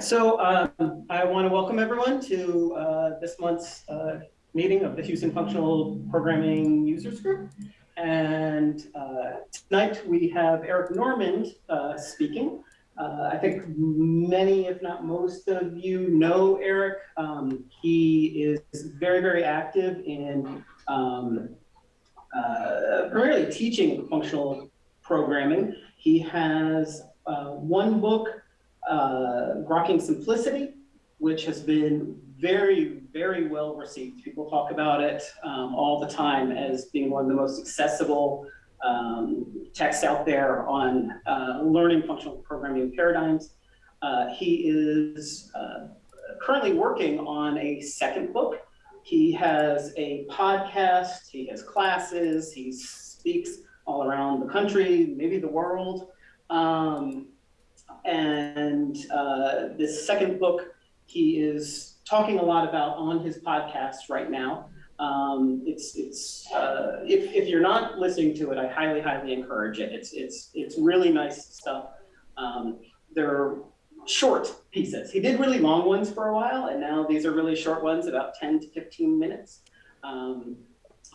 So um, I want to welcome everyone to uh, this month's uh, meeting of the Houston Functional Programming Users Group. And uh, tonight we have Eric Normand uh, speaking. Uh, I think many, if not most of you know Eric. Um, he is very, very active in um, uh, primarily teaching functional programming. He has uh, one book, uh, Grokking Simplicity, which has been very, very well received. People talk about it um, all the time as being one of the most accessible um, texts out there on uh, learning functional programming paradigms. Uh, he is uh, currently working on a second book. He has a podcast, he has classes, he speaks all around the country, maybe the world. Um, and uh, this second book, he is talking a lot about on his podcast right now. Um, it's it's uh, if, if you're not listening to it, I highly highly encourage it. It's it's it's really nice stuff. Um, they're short pieces. He did really long ones for a while, and now these are really short ones, about 10 to 15 minutes. Um,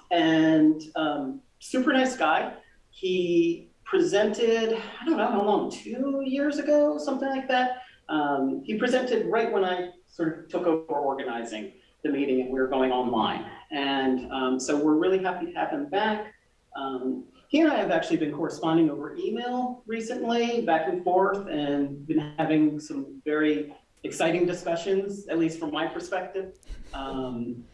and um, super nice guy. He presented, I don't know how long, two years ago, something like that. Um, he presented right when I sort of took over organizing the meeting and we were going online. And um, so we're really happy to have him back. Um, he and I have actually been corresponding over email recently, back and forth, and been having some very exciting discussions, at least from my perspective. Um,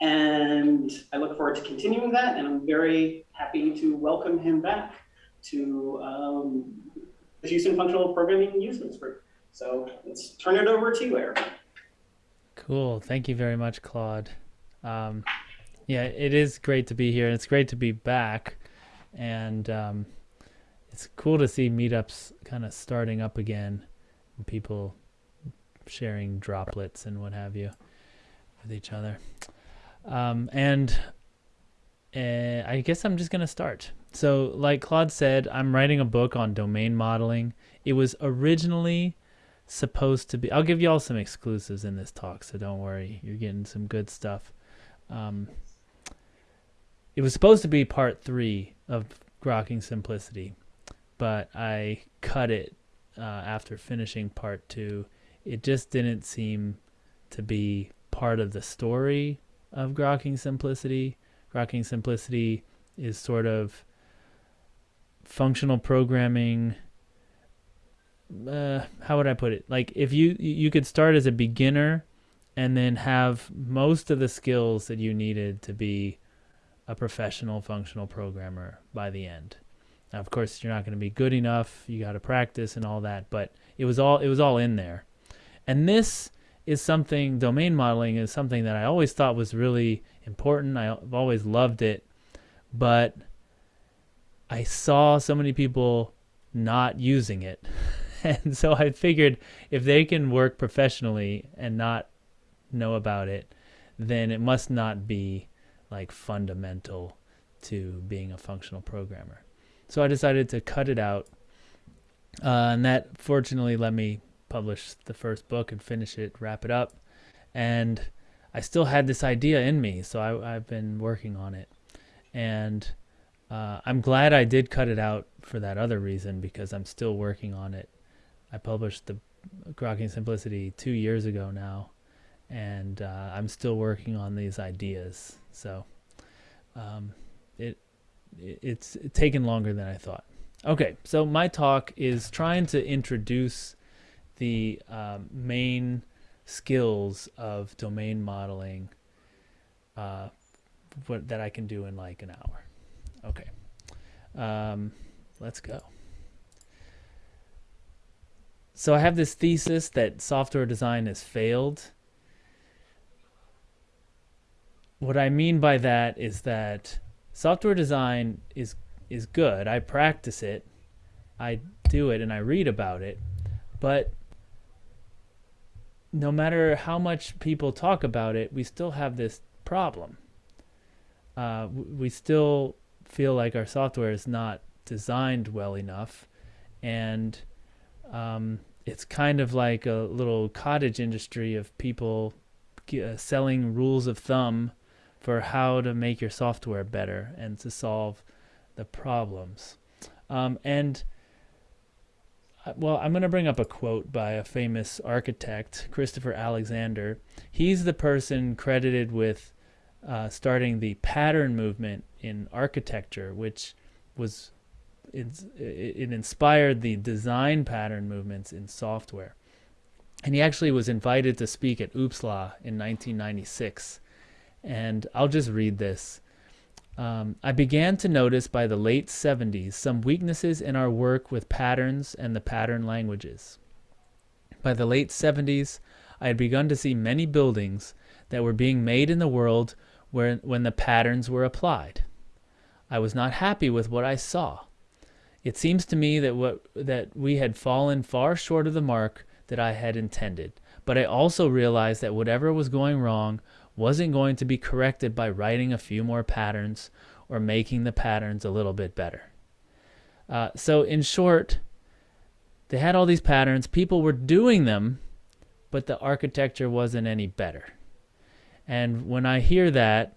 and I look forward to continuing that, and I'm very happy to welcome him back to um, the Houston Functional Programming Users Group. So let's turn it over to you, Eric. Cool. Thank you very much, Claude. Um, yeah, it is great to be here, and it's great to be back. And um, it's cool to see meetups kind of starting up again, people sharing droplets and what have you with each other. Um, and uh, I guess I'm just going to start. So, like Claude said, I'm writing a book on domain modeling. It was originally supposed to be, I'll give you all some exclusives in this talk, so don't worry. You're getting some good stuff. Um, it was supposed to be part three of Grokking Simplicity, but I cut it uh, after finishing part two. It just didn't seem to be part of the story of Grokking Simplicity. Grokking Simplicity is sort of functional programming uh, how would I put it? Like if you you could start as a beginner and then have most of the skills that you needed to be a professional functional programmer by the end. Now, of course, you're not going to be good enough. You got to practice and all that, but it was all it was all in there. And this is something domain modeling is something that I always thought was really important. I've always loved it, but I saw so many people not using it. and so I figured if they can work professionally and not know about it, then it must not be like fundamental to being a functional programmer. So I decided to cut it out. Uh, and that fortunately let me publish the first book and finish it, wrap it up. And I still had this idea in me, so I, I've been working on it. And uh, I'm glad I did cut it out for that other reason because I'm still working on it. I published the Grokking Simplicity two years ago now, and uh, I'm still working on these ideas. So um, it, it it's taken longer than I thought. Okay, so my talk is trying to introduce the um, main skills of domain modeling uh, what, that I can do in like an hour. Okay. Um, let's go. So I have this thesis that software design has failed. What I mean by that is that software design is is good. I practice it. I do it and I read about it. But no matter how much people talk about it, we still have this problem uh, we still feel like our software is not designed well enough, and um, it's kind of like a little cottage industry of people uh, selling rules of thumb for how to make your software better and to solve the problems. Um, and uh, well, I'm going to bring up a quote by a famous architect, Christopher Alexander. He's the person credited with uh, starting the pattern movement in architecture, which was it, it inspired the design pattern movements in software. And he actually was invited to speak at OOPSLA in 1996. And I'll just read this. Um, I began to notice by the late 70s some weaknesses in our work with patterns and the pattern languages. By the late 70s, I had begun to see many buildings that were being made in the world where, when the patterns were applied. I was not happy with what I saw. It seems to me that what that we had fallen far short of the mark that I had intended. But I also realized that whatever was going wrong wasn't going to be corrected by writing a few more patterns or making the patterns a little bit better. Uh, so in short, they had all these patterns, people were doing them, but the architecture wasn't any better. And when I hear that,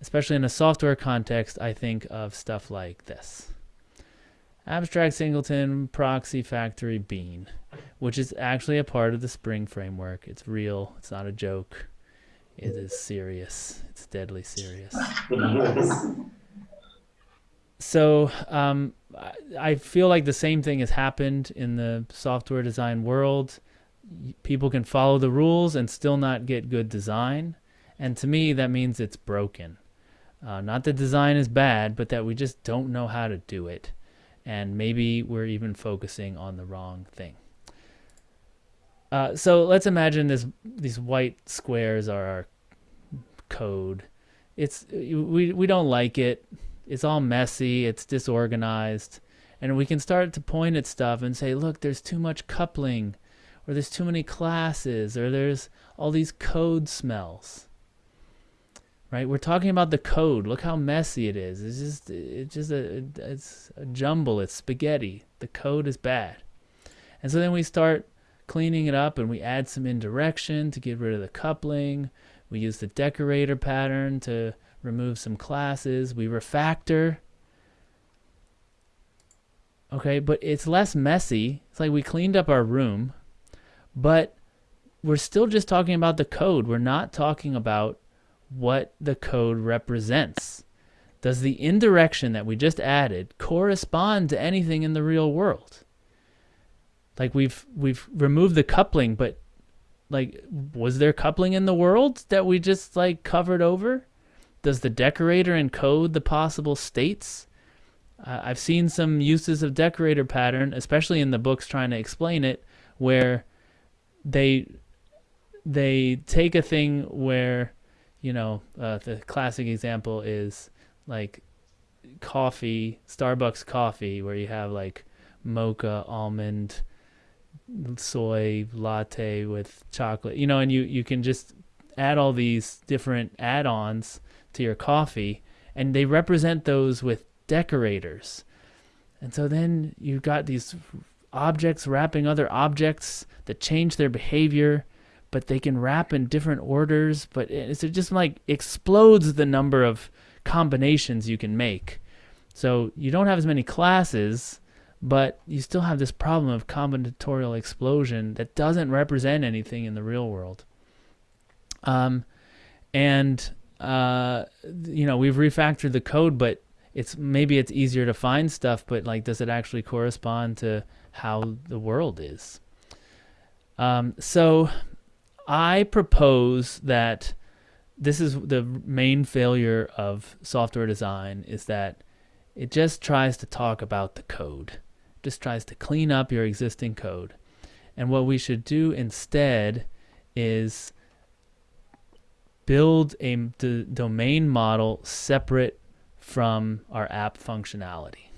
especially in a software context, I think of stuff like this. Abstract Singleton Proxy Factory Bean, which is actually a part of the Spring framework. It's real. It's not a joke. It is serious. It's deadly serious. so um, I feel like the same thing has happened in the software design world. People can follow the rules and still not get good design. And to me, that means it's broken. Uh, not that design is bad, but that we just don't know how to do it and maybe we're even focusing on the wrong thing. Uh, so let's imagine this these white squares are our code. It's we we don't like it. It's all messy. It's disorganized, and we can start to point at stuff and say, look, there's too much coupling, or there's too many classes, or there's all these code smells right? We're talking about the code. Look how messy it is. It's just it's just a it's a jumble. It's spaghetti. The code is bad. And so then we start cleaning it up and we add some indirection to get rid of the coupling. We use the decorator pattern to remove some classes. We refactor. Okay, but it's less messy. It's like we cleaned up our room, but we're still just talking about the code. We're not talking about what the code represents. Does the indirection that we just added correspond to anything in the real world? Like we've we've removed the coupling, but like was there coupling in the world that we just like covered over? Does the decorator encode the possible states? Uh, I've seen some uses of decorator pattern, especially in the books trying to explain it, where they they take a thing where you know, uh, the classic example is like coffee, Starbucks coffee, where you have like mocha, almond, soy latte with chocolate, you know, and you, you can just add all these different add ons to your coffee, and they represent those with decorators. And so then you've got these objects wrapping other objects that change their behavior but they can wrap in different orders. But it's just like explodes the number of combinations you can make. So you don't have as many classes, but you still have this problem of combinatorial explosion that doesn't represent anything in the real world. Um, and uh, you know we've refactored the code, but it's maybe it's easier to find stuff, but like, does it actually correspond to how the world is? Um, so I propose that this is the main failure of software design is that it just tries to talk about the code, just tries to clean up your existing code. And what we should do instead is build a domain model separate from our app functionality.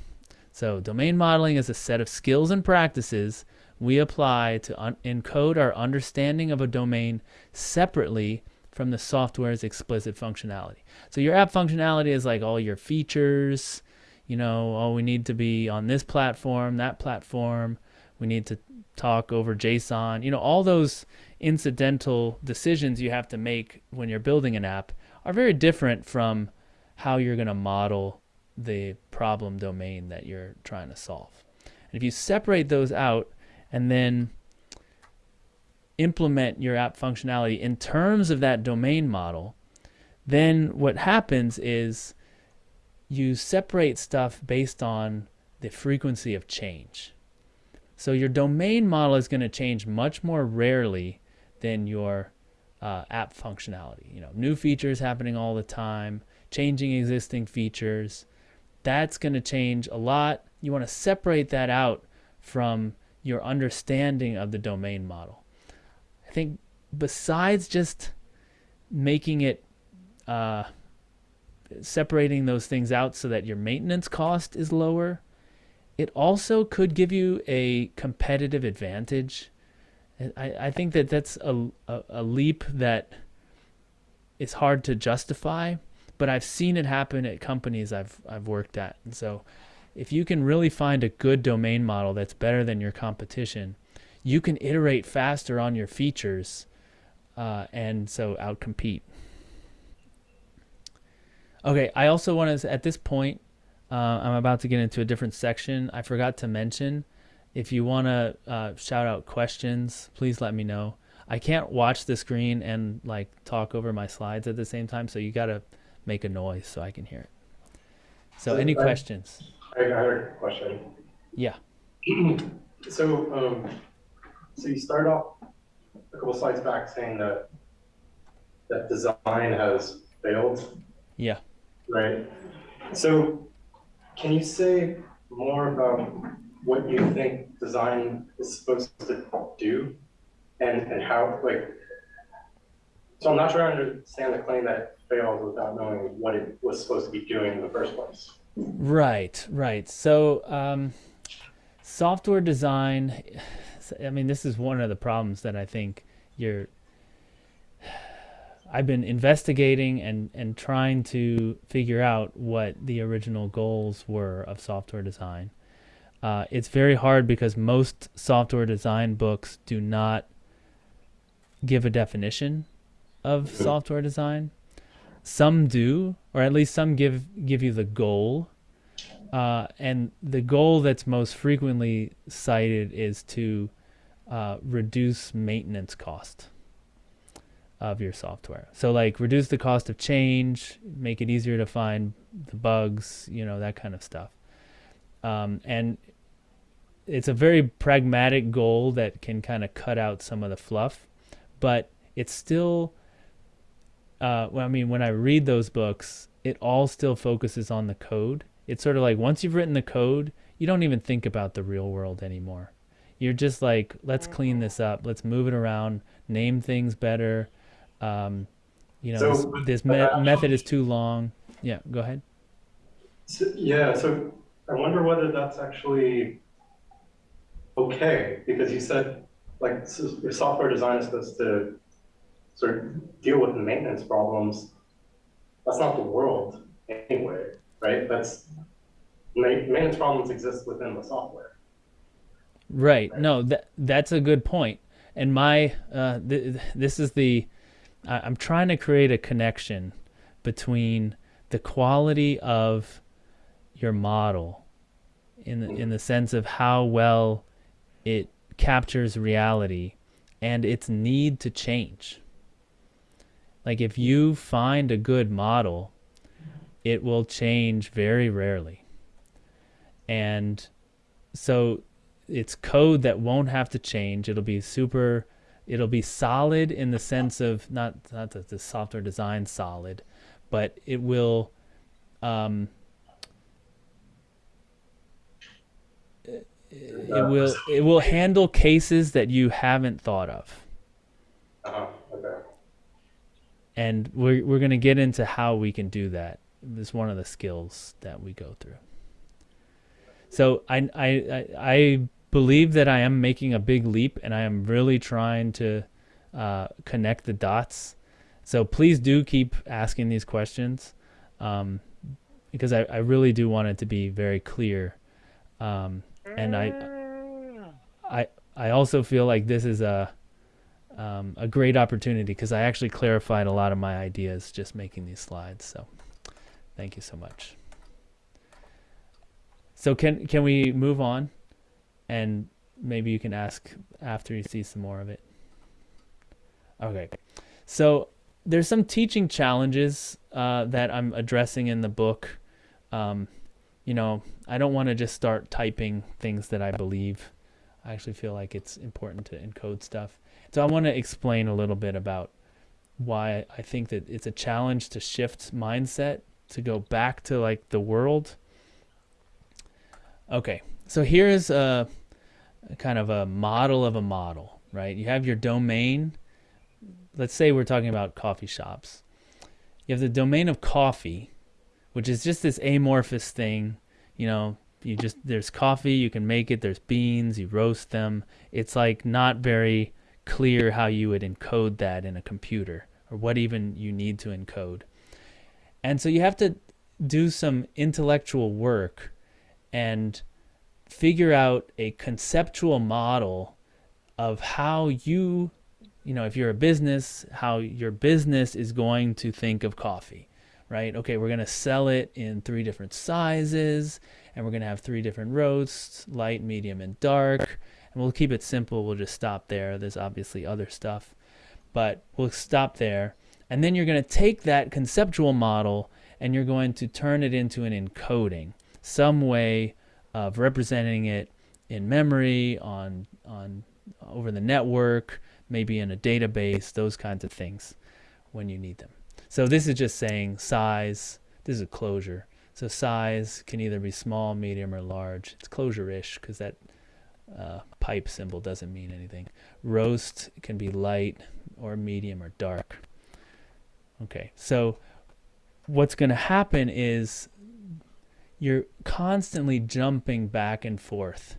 So domain modeling is a set of skills and practices we apply to encode our understanding of a domain separately from the software's explicit functionality. So your app functionality is like all your features, you know, oh, we need to be on this platform, that platform, we need to talk over JSON, you know, all those incidental decisions you have to make when you're building an app are very different from how you're going to model the problem domain that you're trying to solve. And if you separate those out and then implement your app functionality in terms of that domain model, then what happens is you separate stuff based on the frequency of change. So your domain model is going to change much more rarely than your uh, app functionality. You know, new features happening all the time, changing existing features. That's going to change a lot. You want to separate that out from your understanding of the domain model. I think besides just making it uh, separating those things out so that your maintenance cost is lower, it also could give you a competitive advantage. I, I think that that's a, a, a leap that is hard to justify, but I've seen it happen at companies I've, I've worked at. And so if you can really find a good domain model that's better than your competition, you can iterate faster on your features uh, and so outcompete. Okay, I also want to, at this point, uh, I'm about to get into a different section. I forgot to mention, if you want to uh, shout out questions, please let me know. I can't watch the screen and like talk over my slides at the same time, so you got to make a noise so I can hear it. So, any I- questions? I I had a question. Yeah. So, um, so you start off a couple slides back saying that that design has failed. Right? So can you say more about what you think design is supposed to do and, and how, like, so I'm not sure I understand the claim that it failed without knowing what it was supposed to be doing in the first place. Right, right. So, um, software design, I mean, this is one of the problems that I think you're. I've been investigating and, and trying to figure out what the original goals were of software design. Uh, it's very hard because most software design books do not give a definition of software design. Some do, or at least some give give you the goal. Uh, and the goal that's most frequently cited is to uh, reduce maintenance cost of your software. So like reduce the cost of change, make it easier to find the bugs, you know, that kind of stuff. Um, and it's a very pragmatic goal that can kind of cut out some of the fluff, but it's still, uh, well, I mean, when I read those books, it all still focuses on the code. It's sort of like once you've written the code, you don't even think about the real world anymore. You're just like, let's clean this up, let's move it around, name things better. Um, you know, So, this, this me- method is too long. Yeah, go ahead. So, yeah, so I wonder whether that's actually okay, because you said, like, your software design is supposed to sort of deal with the maintenance problems. That's not the world anyway, right? That's, ma- maintenance problems exist within the software. Right. No, that that's a good point. And my uh, th- this is the I- I'm trying to create a connection between the quality of your model in the, in the sense of how well it captures reality and its need to change. Like if you find a good model, it will change very rarely. And so it's code that won't have to change. It'll be super. It'll be solid in the sense of not not that the software design solid, but it will. Um, it, it will it will handle cases that you haven't thought of, Uh-huh, okay. and we're we're gonna get into how we can do that. It's one of the skills that we go through. So I I I, I believe that I am making a big leap, and I am really trying to uh, connect the dots. So please do keep asking these questions um, because I, I really do want it to be very clear. Um, and I, I, I also feel like this is a, um, a great opportunity because I actually clarified a lot of my ideas just making these slides. So thank you so much. So can can we move on, and maybe you can ask after you see some more of it. Okay, so there's some teaching challenges uh, that I'm addressing in the book. Um, you know, I don't want to just start typing things that I believe. I actually feel like it's important to encode stuff. So I want to explain a little bit about why I think that it's a challenge to shift mindset to go back to like the world. Okay, so here's a, a kind of a model of a model, right? You have your domain. Let's say we're talking about coffee shops. You have the domain of coffee, which is just this amorphous thing. You know, you just there's coffee, you can make it. There's beans, you roast them. It's like not very clear how you would encode that in a computer or what even you need to encode. And so you have to do some intellectual work and figure out a conceptual model of how you, you know, if you're a business, how your business is going to think of coffee, right? Okay, we're going to sell it in three different sizes and we're going to have three different roasts, light, medium, and dark. And we'll keep it simple. We'll just stop there. There's obviously other stuff, but we'll stop there. And then you're going to take that conceptual model and you're going to turn it into an encoding, some way of representing it in memory, on, on over the network, maybe in a database, those kinds of things when you need them. So this is just saying size. This is a Clojure. So size can either be small, medium, or large. It's Clojure-ish because that uh, pipe symbol doesn't mean anything. Roast can be light or medium or dark. Okay, so what's going to happen is you're constantly jumping back and forth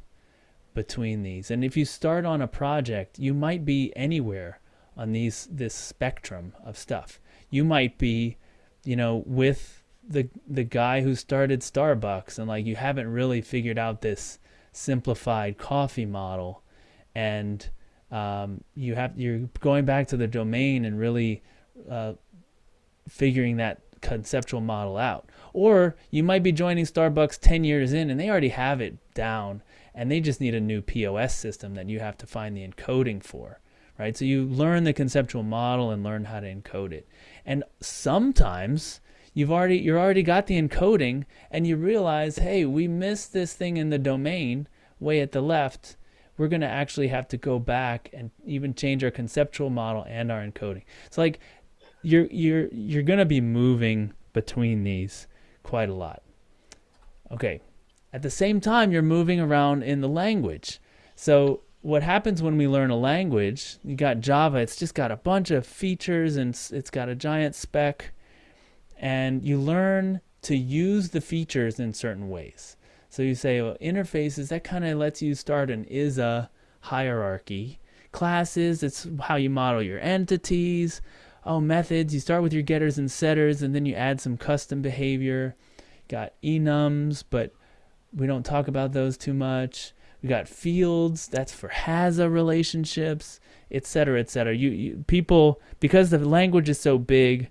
between these. And if you start on a project, you might be anywhere on these this spectrum of stuff. You might be, you know, with the the guy who started Starbucks and like you haven't really figured out this simplified coffee model and um, you have you're going back to the domain and really uh, figuring that conceptual model out. Or you might be joining Starbucks 10 years in and they already have it down and they just need a new POS system that you have to find the encoding for, right? So you learn the conceptual model and learn how to encode it. And sometimes you've already you're already got the encoding and you realize, "Hey, we missed this thing in the domain way at the left." We're going to actually have to go back and even change our conceptual model and our encoding. It's like you're you're you're going to be moving between these quite a lot. Okay. At the same time, you're moving around in the language. So what happens when we learn a language, you got Java, it's just got a bunch of features and it's got a giant spec and you learn to use the features in certain ways. So you say well, interfaces, that kind of lets you start an is a hierarchy. Classes, it's how you model your entities oh, methods, you start with your getters and setters, and then you add some custom behavior. Got enums, but we don't talk about those too much. We got fields, that's for HASA relationships, etc., etc. You, you people because the language is so big,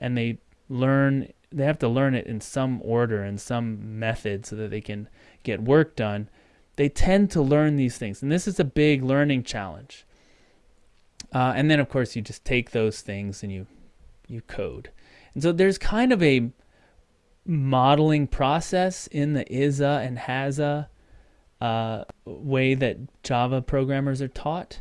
and they learn, they have to learn it in some order and some method so that they can get work done. They tend to learn these things, and this is a big learning challenge. Uh, and then of course you just take those things and you you code. And so there's kind of a modeling process in the ISA and HASA uh, way that Java programmers are taught.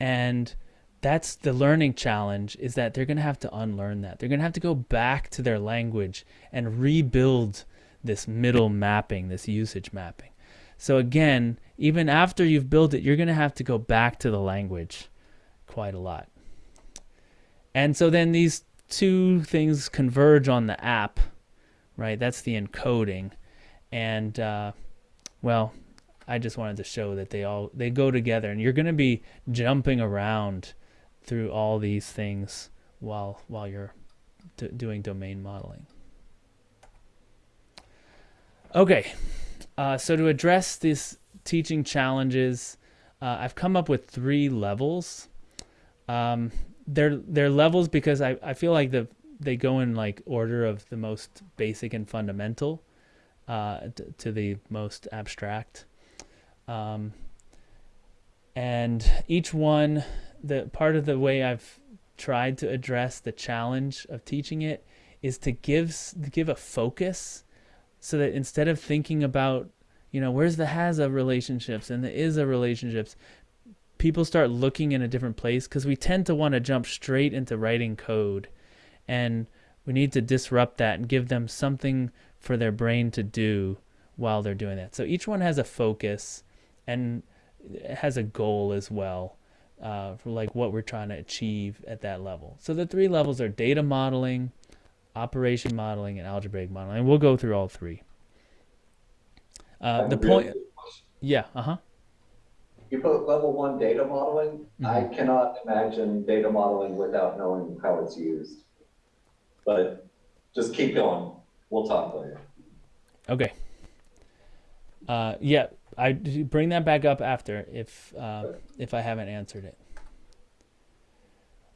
And that's the learning challenge is that they're going to have to unlearn that. They're going to have to go back to their language and rebuild this middle mapping, this usage mapping. So again, even after you've built it, you're going to have to go back to the language quite a lot. And so then these two things converge on the app, right? That's the encoding. And, uh, well, I just wanted to show that they all, they go together and you're going to be jumping around through all these things while while you're doing domain modeling. Okay, uh, so to address these teaching challenges, uh, I've come up with three levels. Um, they're they're levels because I, I feel like the they go in like order of the most basic and fundamental uh, t- to the most abstract. Um, and each one, the part of the way I've tried to address the challenge of teaching it is to give give a focus, so that instead of thinking about you know where's the has of relationships and the is of relationships, people start looking in a different place because we tend to want to jump straight into writing code, and we need to disrupt that and give them something for their brain to do while they're doing that. So each one has a focus and has a goal as well uh, for like what we're trying to achieve at that level. So the three levels are data modeling, operation modeling, and algebraic modeling. And we'll go through all three. Uh, the point, yeah, uh huh. You put level one data modeling, I Mm-hmm. cannot imagine data modeling without knowing how it's used. But just keep going, we'll talk later. Okay. Uh, yeah, I bring that back up after if uh, if I haven't answered it.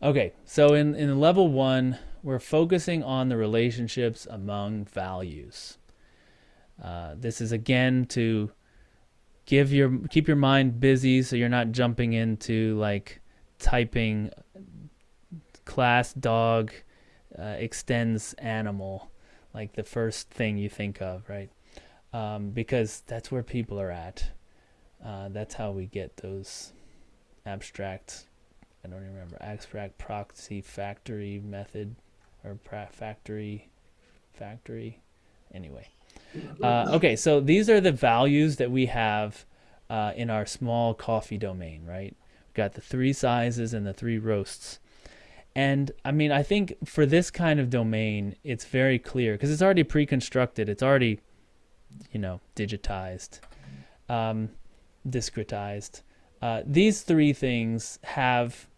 Okay, so in in level one, we're focusing on the relationships among values. Uh, this is again to give your keep your mind busy so you're not jumping into like typing class dog uh, extends animal like the first thing you think of, right? Um, because that's where people are at. Uh, that's how we get those abstract, I don't even remember, abstract proxy factory method or factory, factory. Anyway. Uh, okay, so these are the values that we have uh, in our small coffee domain, right? We've got the three sizes and the three roasts. And I mean, I think for this kind of domain, it's very clear because it's already pre-constructed. It's already, you know, digitized, um, discretized. Uh, these three things have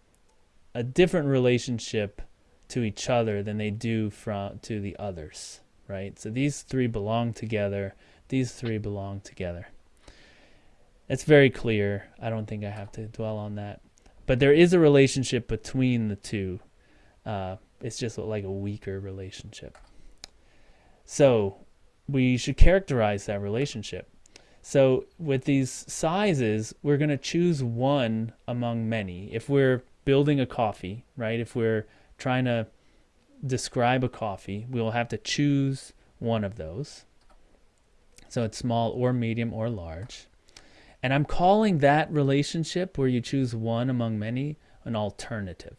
a different relationship to each other than they do from to the others, right? So these three belong together. These three belong together. It's very clear. I don't think I have to dwell on that but there is a relationship between the two. Uh, it's just like a weaker relationship. So we should characterize that relationship. So with these sizes, we're going to choose one among many. If we're building a coffee, right? If we're trying to describe a coffee, we will have to choose one of those. So it's small or medium or large. And I'm calling that relationship where you choose one among many an alternative.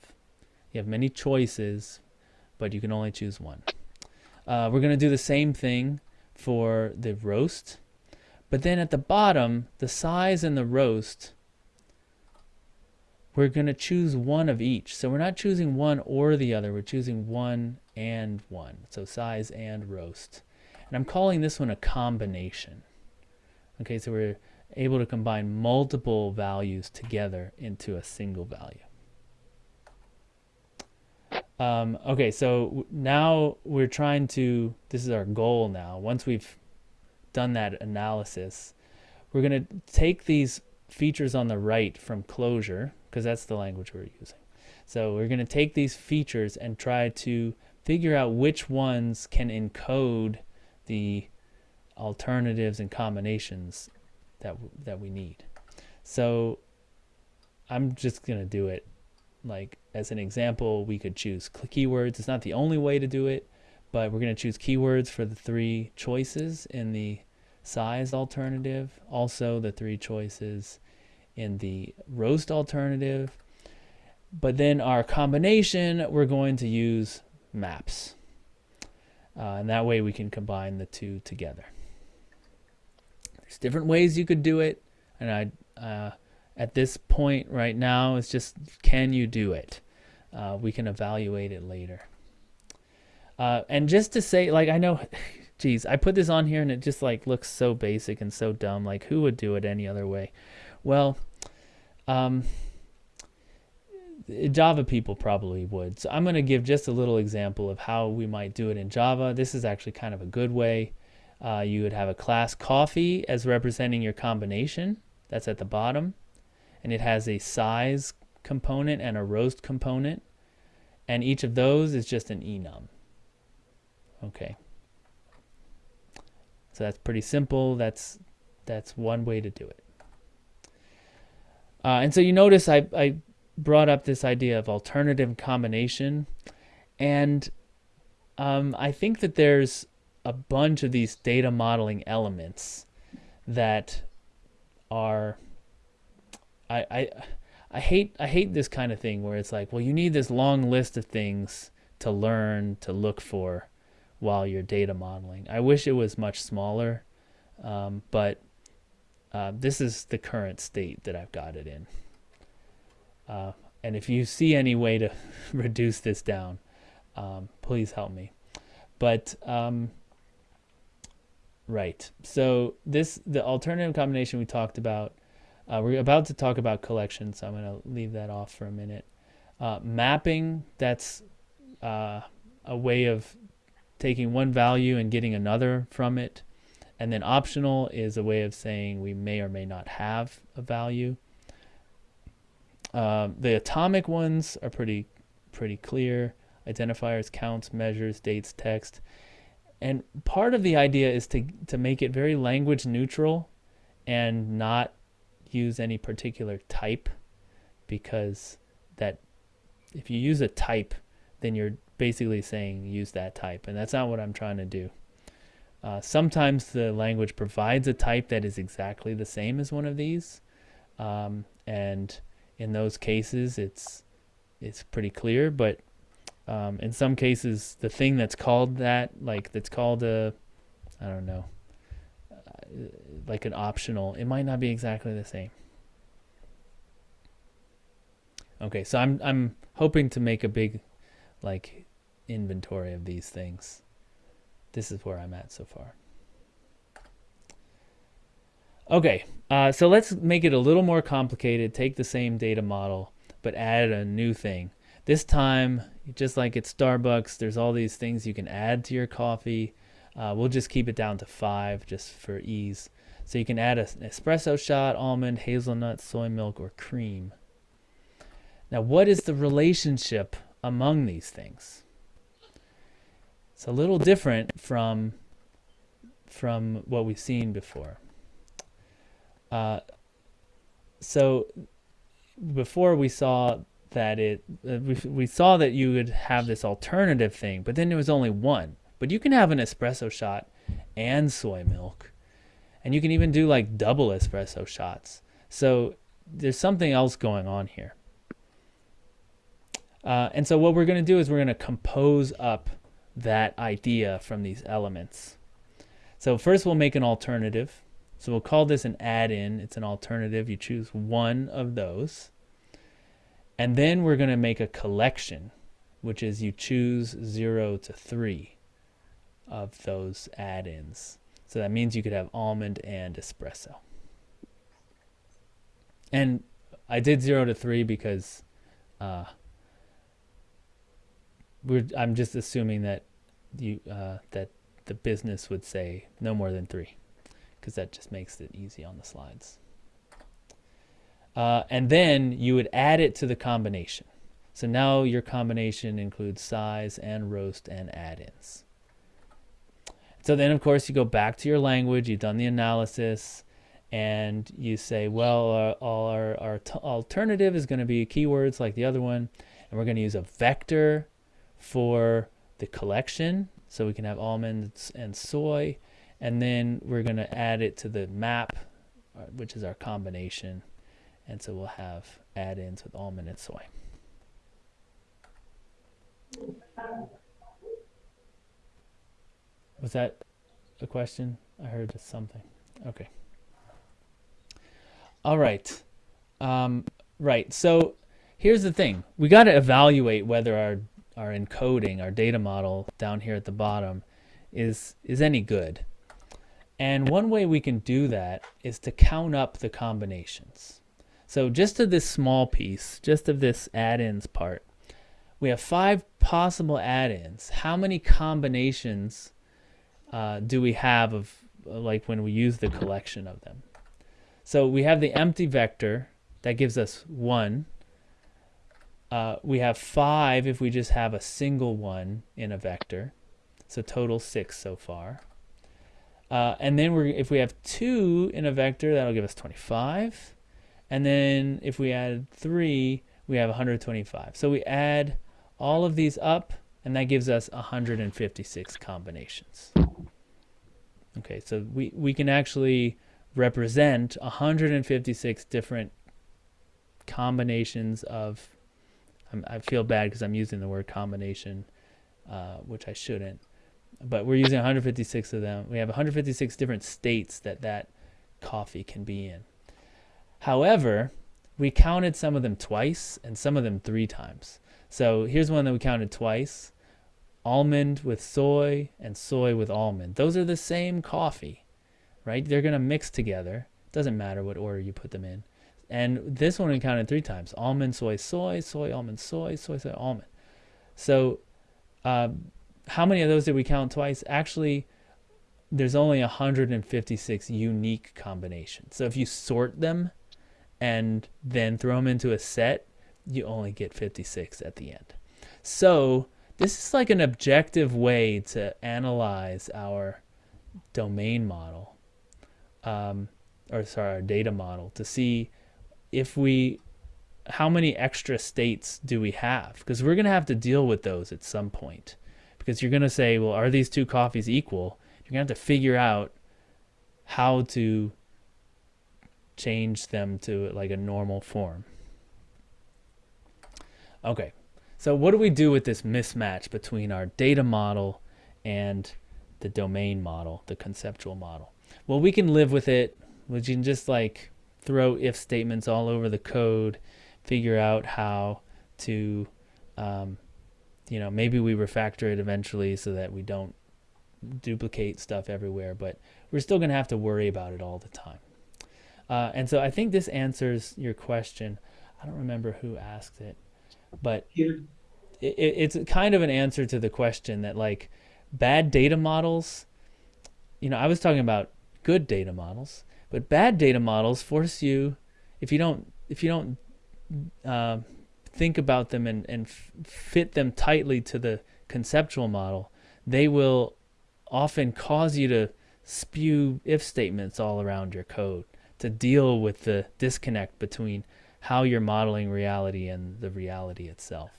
You have many choices, but you can only choose one. Uh, we're going to do the same thing for the roast. But then at the bottom, the size and the roast, we're going to choose one of each. So we're not choosing one or the other. We're choosing one and one. So size and roast. And I'm calling this one a combination. Okay, so we're able to combine multiple values together into a single value. Um, okay, so now we're trying to, this is our goal now. Once we've done that analysis, we're going to take these features on the right from Clojure because that's the language we're using. So we're going to take these features and try to figure out which ones can encode the alternatives and combinations that that we need. So I'm just gonna do it like as an example. We could choose keywords. It's not the only way to do it, but we're gonna choose keywords for the three choices in the size alternative. Also the three choices in the roast alternative. But then our combination, we're going to use maps. Uh, and that way we can combine the two together. There's different ways you could do it, and I, uh, at this point right now, it's just can you do it? Uh, we can evaluate it later. Uh, and just to say, like I know, geez, I put this on here and it just like looks so basic and so dumb. Like who would do it any other way? Well, um, Java people probably would. So I'm going to give just a little example of how we might do it in Java. This is actually kind of a good way. Uh, you would have a class coffee as representing your combination. That's at the bottom. And it has a size component and a roast component. And each of those is just an enum. Okay. So that's pretty simple. That's that's one way to do it. Uh, and so you notice I, I brought up this idea of alternative combination. And um, I think that there's a bunch of these data modeling elements that are I, I I hate I hate this kind of thing where it's like, well, you need this long list of things to learn to look for while you're data modeling. I wish it was much smaller, um, but uh, this is the current state that I've got it in. Uh, and if you see any way to reduce this down, um, please help me. But um, right, so this the alternative combination we talked about. Uh, we're about to talk about collections, so I'm going to leave that off for a minute. Uh, mapping, that's uh, a way of taking one value and getting another from it. And then optional is a way of saying we may or may not have a value. Uh, the atomic ones are pretty pretty clear. Identifiers, counts, measures, dates, text. And part of the idea is to, to make it very language neutral and not use any particular type because that if you use a type, then you're basically saying use that type. And that's not what I'm trying to do. Uh, sometimes the language provides a type that is exactly the same as one of these. Um, and in those cases, it's, it's pretty clear. But um, in some cases, the thing that's called that, like that's called a, I don't know, uh, like an optional, it might not be exactly the same. Okay, so I'm I'm hoping to make a big like inventory of these things. This is where I'm at so far. Okay, uh, so let's make it a little more complicated. Take the same data model, but add a new thing. This time, just like at Starbucks, there's all these things you can add to your coffee. Uh, we'll just keep it down to five just for ease. So you can add an espresso shot, almond, hazelnut, soy milk, or cream. Now, what is the relationship among these things? It's a little different from, from what we've seen before. Uh, so before we saw that it, uh, we, we saw that you would have this alternative thing, but then there was only one. But you can have an espresso shot and soy milk. And you can even do like double espresso shots. So there's something else going on here. Uh, and so what we're going to do is we're going to compose up that idea from these elements. So first we'll make an alternative. So we'll call this an add-in. It's an alternative. You choose one of those. And then we're going to make a collection, which is you choose 0 to 3 of those add-ins. So that means you could have almond and espresso. And I did 0 to 3 because uh, we're, I'm just assuming that you uh, that the business would say no more than three, because that just makes it easy on the slides. Uh, and then you would add it to the combination. So now your combination includes size and roast and add-ins. So then, of course, you go back to your language. You've done the analysis, and you say, well, all our, our alternative is going to be keywords like the other one, and we're going to use a vector for the collection. So we can have almonds and soy. And then we're going to add it to the map, uh, which is our combination. And so we'll have add-ins with almond and soy. Was that a question? I heard something. Okay. All right. Um, right. So here's the thing. We got to evaluate whether our our encoding, our data model down here at the bottom is, is any good. And one way we can do that is to count up the combinations. So just of this small piece, just of this add-ins part, we have five possible add-ins. How many combinations uh, do we have of uh, like when we use the collection of them? So we have the empty vector that gives us one. Uh, we have five if we just have a single one in a vector. So total six so far. Uh, and then we're, if we have two in a vector, that'll give us 25. And then if we add three, we have 125. So we add all of these up, and that gives us 156 combinations. Okay, so we, we can actually represent 156 different combinations of, I'm, I feel bad because I'm using the word combination, uh, which I shouldn't, but we're using 156 of them. We have 156 different states that that coffee can be in. However, we counted some of them twice and some of them three times. So here's one that we counted twice. Almond with soy and soy with almond. Those are the same coffee, right? They're going to mix together. Doesn't matter what order you put them in. And this one we counted three times. Almond, soy, soy, soy, almond, soy, soy, soy, almond. So uh, how many of those did we count twice? Actually, there's only 156 unique combinations. So if you sort them and then throw them into a set, you only get 56 at the end. So this is like an objective way to analyze our domain model, um, or sorry, our data model to see if we, how many extra states do we have? Because we're going to have to deal with those at some point. Because you're going to say, well, are these two coffees equal? You're going to have to figure out how to change them to like a normal form. Okay, so what do we do with this mismatch between our data model and the domain model, the conceptual model? Well, we can live with it. We can just like throw if statements all over the code, figure out how to, um, you know, maybe we refactor it eventually so that we don't duplicate stuff everywhere, but we're still going to have to worry about it all the time. Uh, and so I think this answers your question. I don't remember who asked it, but it, it's kind of an answer to the question that like bad data models, you know, I was talking about good data models, but bad data models force you, if you don't, if you don't uh, think about them and, and fit them tightly to the conceptual model, they will often cause you to spew if statements all around your code to deal with the disconnect between how you're modeling reality and the reality itself.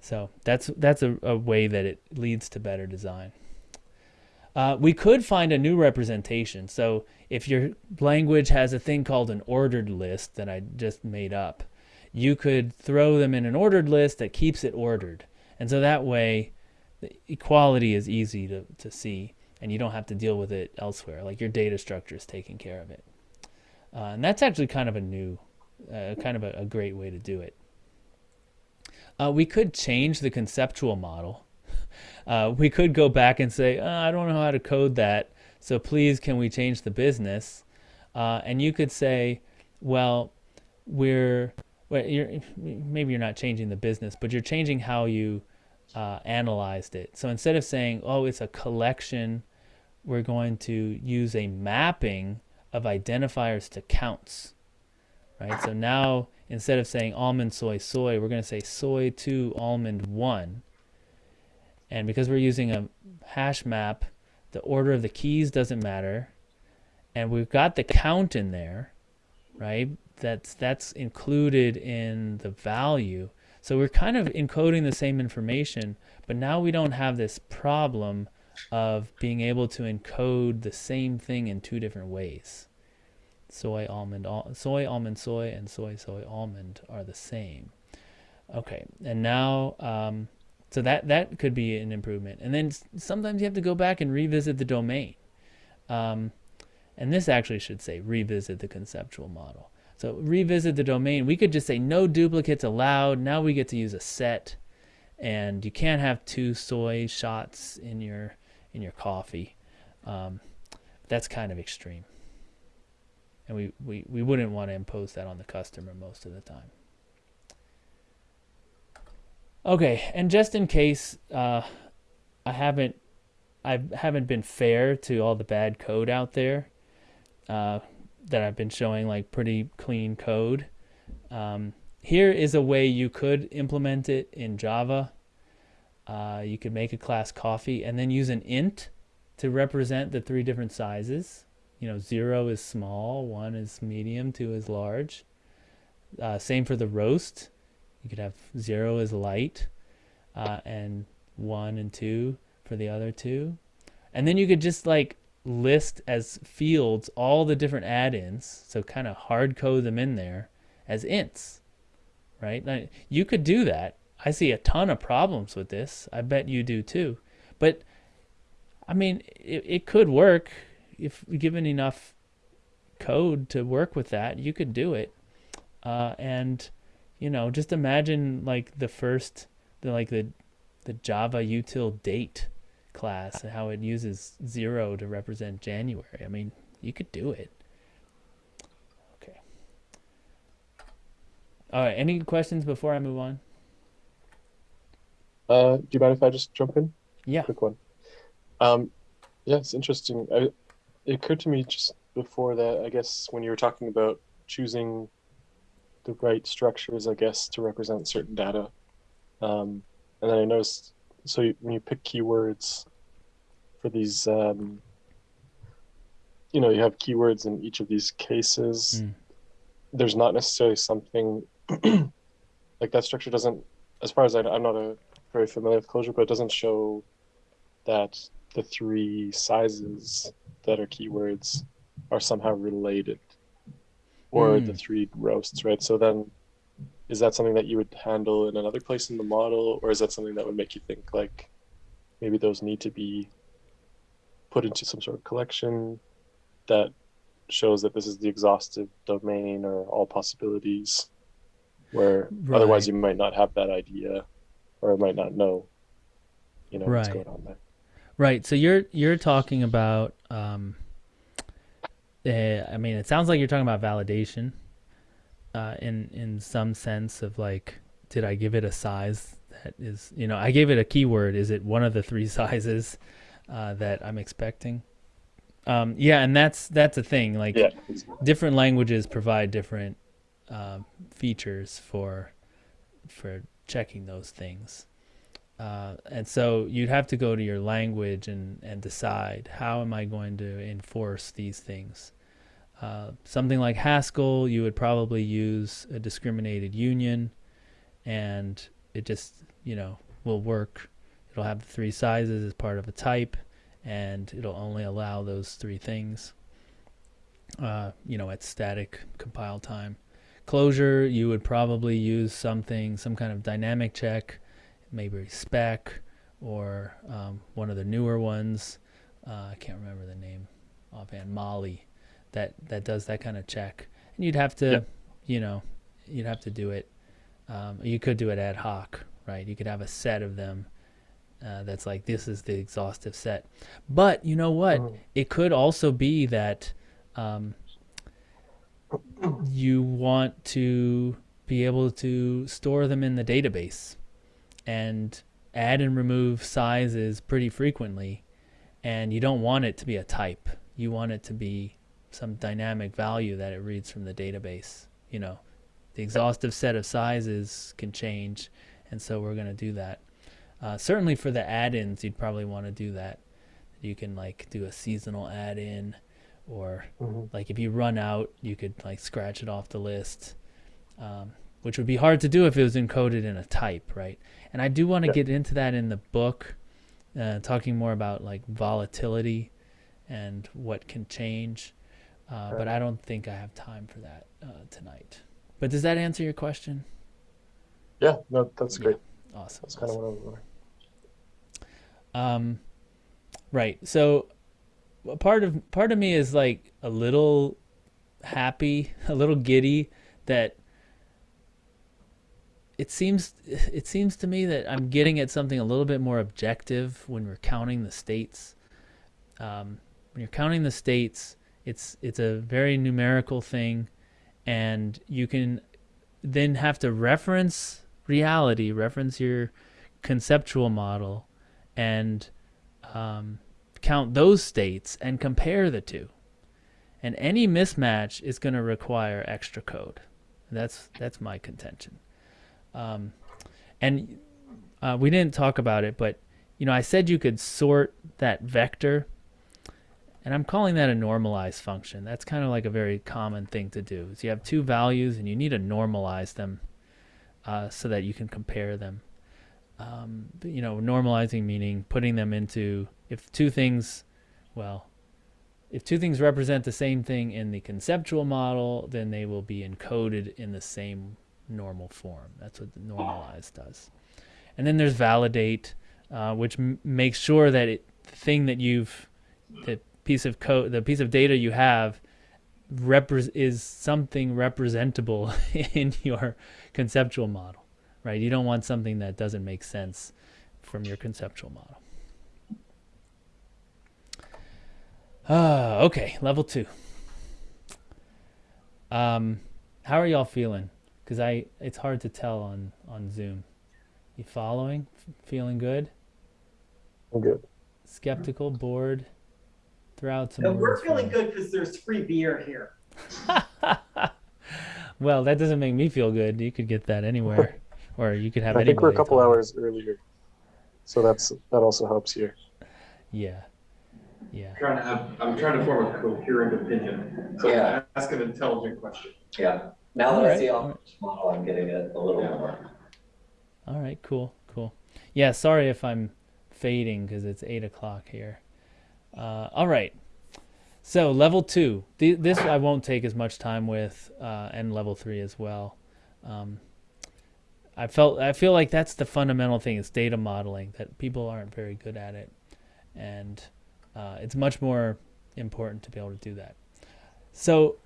So that's that's a, a way that it leads to better design. Uh, we could find a new representation. So if your language has a thing called an ordered list that I just made up, you could throw them in an ordered list that keeps it ordered. And so that way, the equality is easy to, to see and you don't have to deal with it elsewhere. Like your data structure is taking care of it. Uh, and that's actually kind of a new, uh, kind of a, a, great way to do it. Uh, we could change the conceptual model. Uh, we could go back and say, oh, I don't know how to code that, so please can we change the business? Uh, and you could say, well, we're, well, you're, maybe you're not changing the business, but you're changing how you uh, analyzed it. So instead of saying, oh, it's a collection, we're going to use a mapping of identifiers to counts, right? So now instead of saying almond, soy, soy, we're going to say soy 2, almond 1. And because we're using a hash map, the order of the keys doesn't matter. And we've got the count in there, right? That's, that's included in the value. So we're kind of encoding the same information, but now we don't have this problem of being able to encode the same thing in two different ways. Soy, almond, al soy, almond, soy, and soy, soy, almond are the same. Okay, and now, um, so that, that could be an improvement. And then sometimes you have to go back and revisit the domain. Um, and this actually should say revisit the conceptual model. So revisit the domain. We could just say no duplicates allowed. Now we get to use a set. And you can't have two soy shots in your in your coffee. Um, that's kind of extreme. and we, we, we wouldn't want to impose that on the customer most of the time. Okay, and just in case uh, I haven't I haven't been fair to all the bad code out there uh, that I've been showing like pretty clean code. Um, here is a way you could implement it in Java. Uh, you could make a class coffee and then use an int to represent the three different sizes. You know, zero is small, one is medium, two is large. Uh, same for the roast. You could have zero is light, uh, and one and two for the other two. And then you could just like list as fields all the different add-ins, so kind of hard code them in there as ints, right? Now, you could do that. I see a ton of problems with this. I bet you do too. But I mean, it, it could work if given enough code to work with that. You could do it, uh, and you know, just imagine like the first, the like the the Java util date class and how it uses zero to represent January. I mean, you could do it. Okay. All right. Any questions before I move on? Uh, do you mind if I just jump in? Yeah. Quick one. Um, yeah, it's interesting. I, it occurred to me just before that, I guess, when you were talking about choosing the right structures, I guess, to represent certain data. Um, and then I noticed, so you, when you pick keywords for these, um, you know, you have keywords in each of these cases. Mm. There's not necessarily something like that structure doesn't, as far as I, I'm not a very familiar with Clojure, but it doesn't show that the three sizes that are keywords are somehow related or the Mm. three roasts, right? So then is that something that you would handle in another place in the model or is that something that would make you think like maybe those need to be put into some sort of collection that shows that this is the exhaustive domain or all possibilities where otherwise you might not have that idea or might not know you know what's going on there Right. So you're you're talking about. Um, uh, I mean, it sounds like you're talking about validation, uh, in in some sense of like, did I give it a size that is, you know, I gave it a keyword. Is it one of the three sizes uh, that I'm expecting? Um, yeah, and that's that's a thing. Like, yeah different languages provide different um, features for for checking those things. Uh, and so you'd have to go to your language and, and decide how am I going to enforce these things. Uh, something like Haskell, you would probably use a discriminated union, and it just you know will work. It'll have the three sizes as part of a type, and it'll only allow those three things. Uh, you know, at static compile time. Clojure, you would probably use something, some kind of dynamic check, maybe spec or um, one of the newer ones. Uh, I can't remember the name offhand. Malli, that that does that kind of check, and you'd have to, Yep. you know, you'd have to do it. Um, you could do it ad hoc, right? You could have a set of them. Uh, that's like this is the exhaustive set, but you know what? Mhm. It could also be that um, you want to be able to store them in the database and add and remove sizes pretty frequently and you don't want it to be a type you want it to be some dynamic value that it reads from the database you know. The exhaustive set of sizes can change and so we're going to do that. Uh, certainly for the add-ins you'd probably want to do that. You can like do a seasonal add-in or Mhm. like if you run out you could like scratch it off the list um, which would be hard to do if it was encoded in a type right? And i do want to Yeah. get into that in the book uh, talking more about like volatility and what can change uh, but i don't think i have time for that uh, tonight. But does that answer your question? Yeah no that's great. Awesome that's kind of what i was wondering. Um, right. So part of part of me is like a little happy, a little giddy that it seems it seems to me that I'm getting at something a little bit more objective when we're counting the states. Um, when you're counting the states, It's it's a very numerical thing, and you can then have to reference reality, reference your conceptual model, and um, count those states and compare the two. And any mismatch is going to require extra code. That's that's my contention. Um, and uh, we didn't talk about it, but you know, I said you could sort that vector, and I'm calling that a normalize function. That's kind of like a very common thing to do. Is you have two values and you need to normalize them uh, so that you can compare them. Um, you know, normalizing meaning putting them into if two things, well, if two things represent the same thing in the conceptual model, then they will be encoded in the same normal form. That's what the normalize does. And then there's validate, uh, which makes sure that it, the thing that you've, the piece of code, the piece of data you have, repre- is something representable in your conceptual model, right? You don't want something that doesn't make sense from your conceptual model. Ah, okay, level two. Um, how are y'all feeling? Because I, it's hard to tell on on Zoom. You following? F- feeling good? I'm good. Skeptical? Bored? Throw out some No, we're words feeling good because there's free beer here. well, that doesn't make me feel good. You could get that anywhere, or you could have. I think we're a couple talk. hours earlier, so that's that also helps here. Yeah, yeah. I'm trying to have, I'm trying to form a coherent opinion. So Yeah. ask an intelligent question. Yeah, now that I Alright, see alright. model, I'm getting it a little Yeah. more. All right, cool, cool. Yeah, sorry if I'm fading because it's eight o'clock here. Uh, all right. So level two, Th- this I won't take as much time with, uh, and level three as well. Um, I felt I feel like that's the fundamental thing is data modeling that people aren't very good at it, and uh, it's much more important to be able to do that. So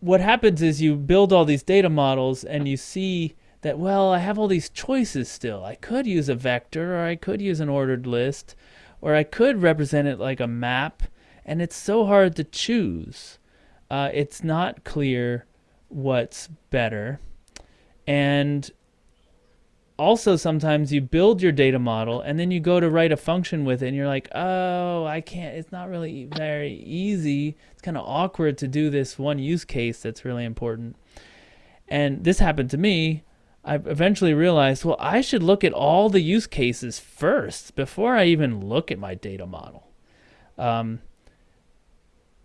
what happens is you build all these data models and you see that well i have all these choices still i could use a vector or i could use an ordered list or i could represent it like a map and it's so hard to choose. Uh, it's not clear what's better. And also sometimes you build your data model and then you go to write a function with it and you're like oh i can't it's not really very easy. It's kind of awkward to do this one use case that's really important. And this happened to me I eventually realized, well, I should look at all the use cases first before I even look at my data model. Um,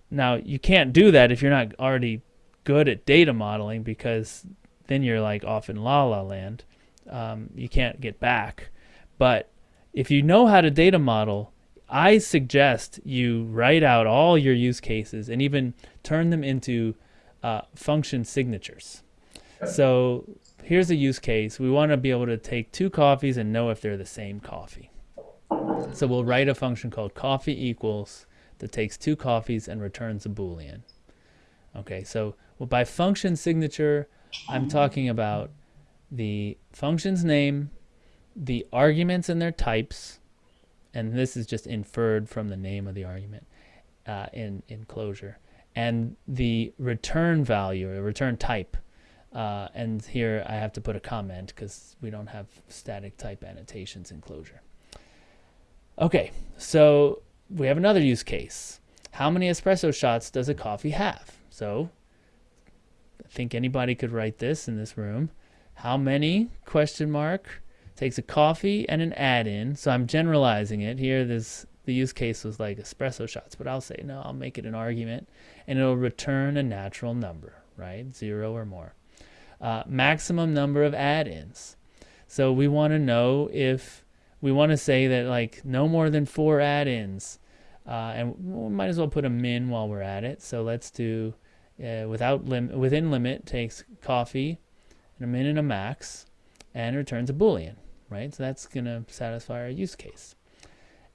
now, you can't do that if you're not already good at data modeling because then you're like off in la la land. Um, you can't get back. But if you know how to data model, I suggest you write out all your use cases and even turn them into uh, function signatures. So here's a use case. We want to be able to take two coffees and know if they're the same coffee. So we'll write a function called coffee equals that takes two coffees and returns a boolean. Okay, so well, by function signature, I'm talking about the function's name, the arguments and their types, and this is just inferred from the name of the argument uh, in in Clojure, and the return value or return type. Uh, and here I have to put a comment because we don't have static type annotations in Clojure. Okay, so we have another use case. How many espresso shots does a coffee have? So I think anybody could write this in this room. How many question mark takes a coffee and an add-in. So I'm generalizing it here. This the use case was like espresso shots, but I'll say no. I'll make it an argument, and it'll return a natural number, right? Zero or more. Uh, maximum number of add-ins. So we want to know if we want to say that like no more than four add-ins, uh, and we might as well put a min while we're at it. So let's do uh, without lim- within limit takes coffee and a min and a max, and returns a boolean, right? So that's gonna satisfy our use case.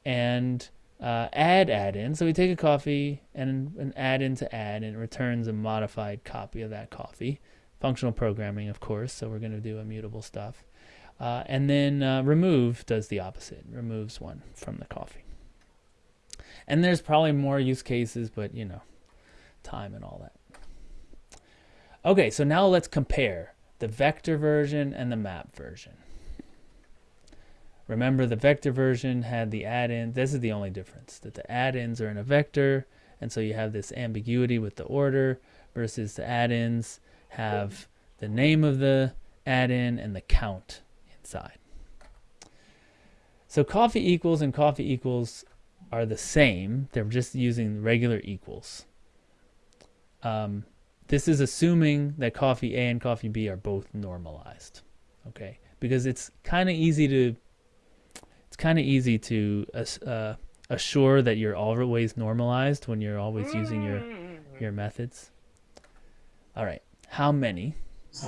And uh, add add-in. So we take a coffee and an add-in to add, and it returns a modified copy of that coffee. Functional programming, of course. So we're gonna do immutable stuff. Uh, and then uh, remove does the opposite, removes one from the coffee. And there's probably more use cases, but you know, time and all that. Okay, so now let's compare the vector version and the map version. Remember the vector version had the add-in. This is the only difference, that the add-ins are in a vector, and so you have this ambiguity with the order versus the add-ins have the name of the add-in and the count inside. So coffee equals and coffee equals are the same. They're just using regular equals. Um, this is assuming that coffee A and coffee B are both normalized. Okay, because it's kind of easy to it's kind of easy to uh, assure that you're always normalized when you're always using your your methods. All right, how many?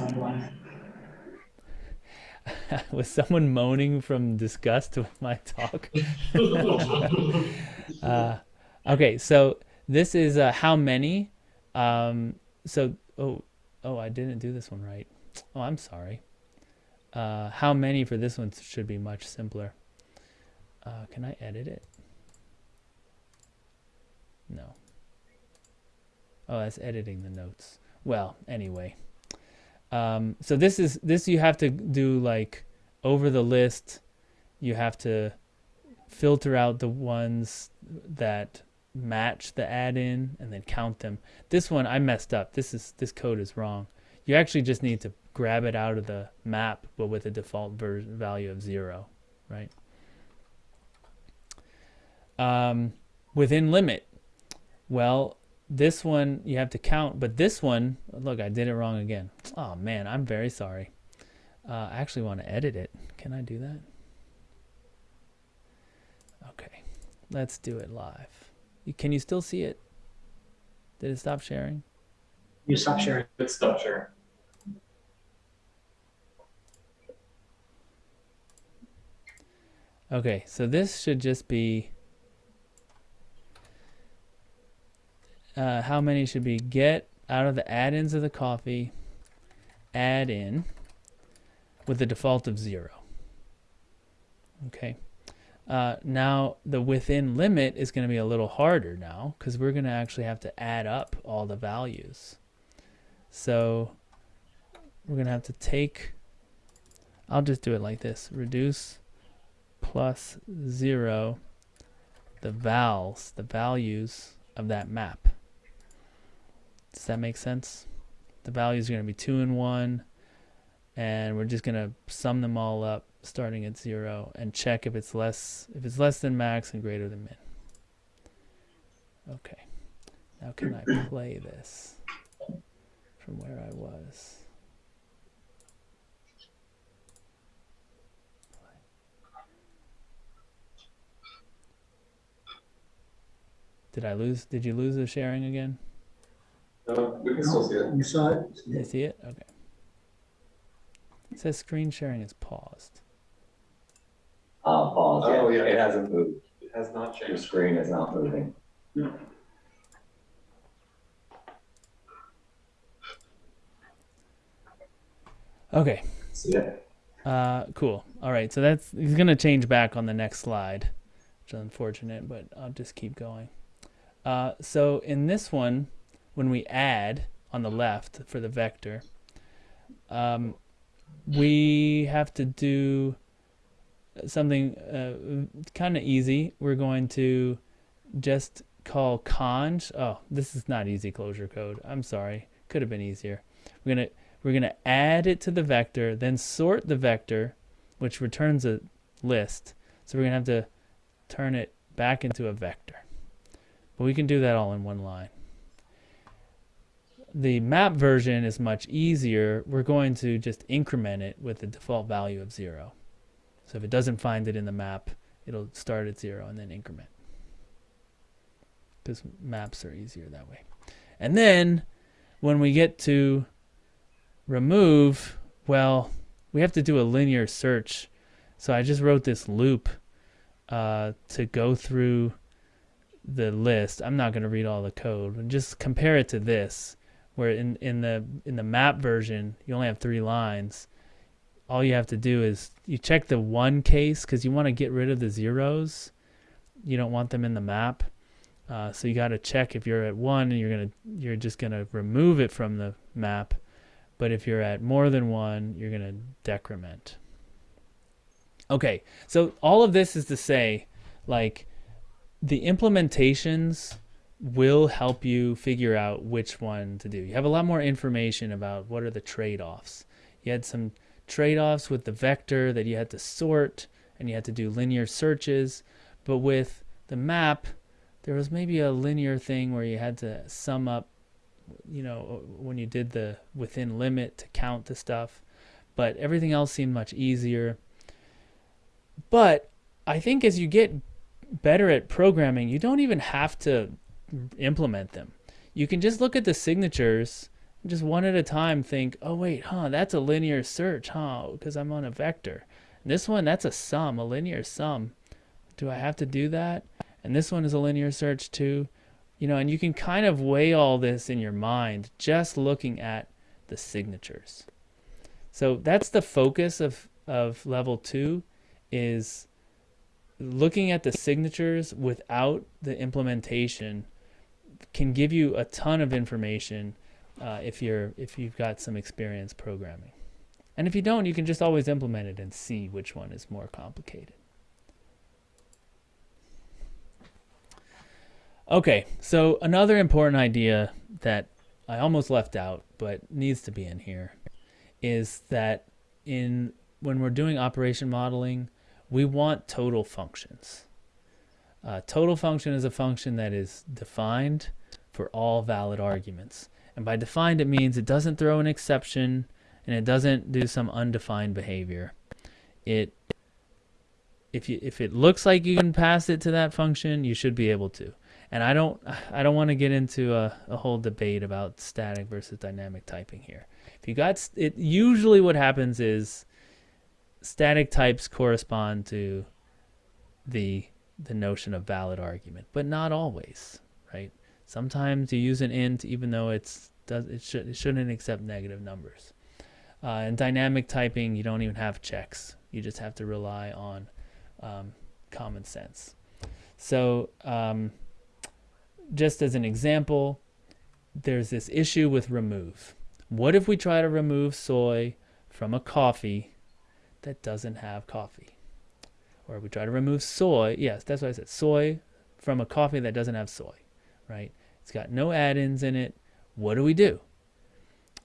Was someone moaning from disgust with my talk? uh, okay, so this is uh, how many. Um, so oh oh I didn't do this one right. Oh I'm sorry. Uh, how many for this one should be much simpler. Uh, can I edit it? No. Oh, that's editing the notes. Well, anyway. Um, so this is this you have to do like over the list. You have to filter out the ones that match the add-in and then count them. This one I messed up. This is this code is wrong. You actually just need to grab it out of the map, but with a default value of zero, right? Um, within limit, well, this one you have to count, but this one, look, I did it wrong again. Oh man, I'm very sorry. Uh, I actually want to edit it. Can I do that? Okay, let's do it live. Can you still see it? Did it stop sharing? You stop sharing. It stop sharing. Okay, so this should just be uh, how many should be get out of the add-ins of the coffee, add in with the default of zero. Okay. Uh, now the within limit is going to be a little harder now because we're going to actually have to add up all the values. So we're going to have to take, I'll just do it like this, reduce plus zero the vals, the values of that map. Does that make sense? The values are going to be 2 and 1, and we're just going to sum them all up starting at 0 and check if it's less if it's less than max and greater than min. Okay. Now can I play this from where I was? Did I lose? Did you lose the sharing again? No, we can still see it. You saw it? You see it? Okay. It says screen sharing is paused. Uh, pause, Oh, yeah, yeah. it hasn't moved. It has not changed. Your screen is not moving. Okay. See it? Uh, cool. All right. So that's he's gonna change back on the next slide, which is unfortunate, but I'll just keep going. Uh, so in this one, when we add on the left for the vector, um, we have to do something uh, kind of easy. We're going to just call conj. Oh, this is not easy Clojure code. I'm sorry. Could have been easier. We're gonna we're gonna add it to the vector, then sort the vector, which returns a list. So we're gonna have to turn it back into a vector. But we can do that all in one line. The map version is much easier. We're going to just increment it with the default value of zero. So if it doesn't find it in the map, it'll start at zero and then increment. Because maps are easier that way. And then when we get to remove, well, we have to do a linear search. So I just wrote this loop uh, to go through the list. I'm not going to read all the code. Just compare it to this, where in, in the in the map version you only have three lines. All you have to do is you check the one case because you want to get rid of the zeros. You don't want them in the map. Uh, so you got to check if you're at one, and you're gonna you're just gonna remove it from the map. But if you're at more than one, you're gonna decrement. Okay, so all of this is to say, like, the implementations will help you figure out which one to do. You have a lot more information about what are the trade-offs. You had some trade-offs with the vector that you had to sort and you had to do linear searches, but with the map, there was maybe a linear thing where you had to sum up, you know, when you did the within limit to count the stuff, but everything else seemed much easier. But I think as you get better at programming, you don't even have to implement them. You can just look at the signatures, just one at a time think, oh wait, huh, that's a linear search, huh, because I'm on a vector. And this one, that's a sum, a linear sum. Do I have to do that? And this one is a linear search too. You know, and you can kind of weigh all this in your mind just looking at the signatures. So that's the focus of, of level two is looking at the signatures without the implementation can give you a ton of information uh, if you're if you've got some experience programming. And if you don't, you can just always implement it and see which one is more complicated. Okay, so another important idea that I almost left out but needs to be in here is that in when we're doing operation modeling, we want total functions. Uh, total function is a function that is defined for all valid arguments. And by defined, it means it doesn't throw an exception and it doesn't do some undefined behavior. It if you if it looks like you can pass it to that function, you should be able to. And I don't I don't want to get into a, a whole debate about static versus dynamic typing here. If you got it, usually what happens is static types correspond to the the notion of valid argument, but not always, right? Sometimes you use an int even though it's does it should it shouldn't accept negative numbers. Uh, in dynamic typing, you don't even have checks. You just have to rely on um, common sense. So, um, just as an example, there's this issue with remove. What if we try to remove soy from a coffee that doesn't have coffee? Or we try to remove soy, yes, that's what I said, soy from a coffee that doesn't have soy, right? It's got no add-ins in it. What do we do?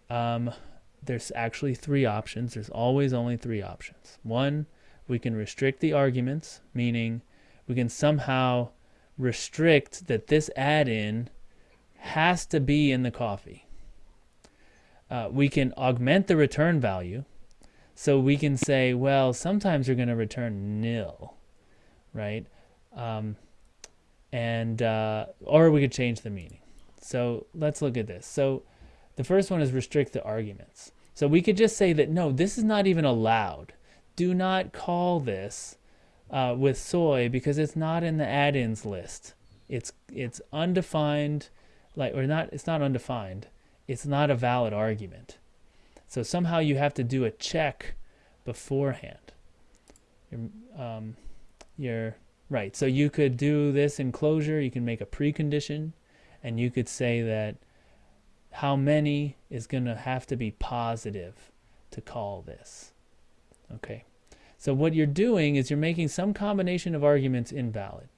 Um, there's actually three options. There's always only three options. One, we can restrict the arguments, meaning we can somehow restrict that this add-in has to be in the coffee. Uh, we can augment the return value. So we can say, well, sometimes you're going to return nil, right? Um, and uh, or we could change the meaning. So let's look at this. So the first one is restrict the arguments. So we could just say that, no, this is not even allowed. Do not call this uh, with soy because it's not in the add-ins list. It's it's undefined, like or not. It's not undefined. It's not a valid argument. So somehow you have to do a check beforehand. You're, um, you're right. So you could do this in Clojure. You can make a precondition, and you could say that how many is going to have to be positive to call this. Okay. So what you're doing is you're making some combination of arguments invalid.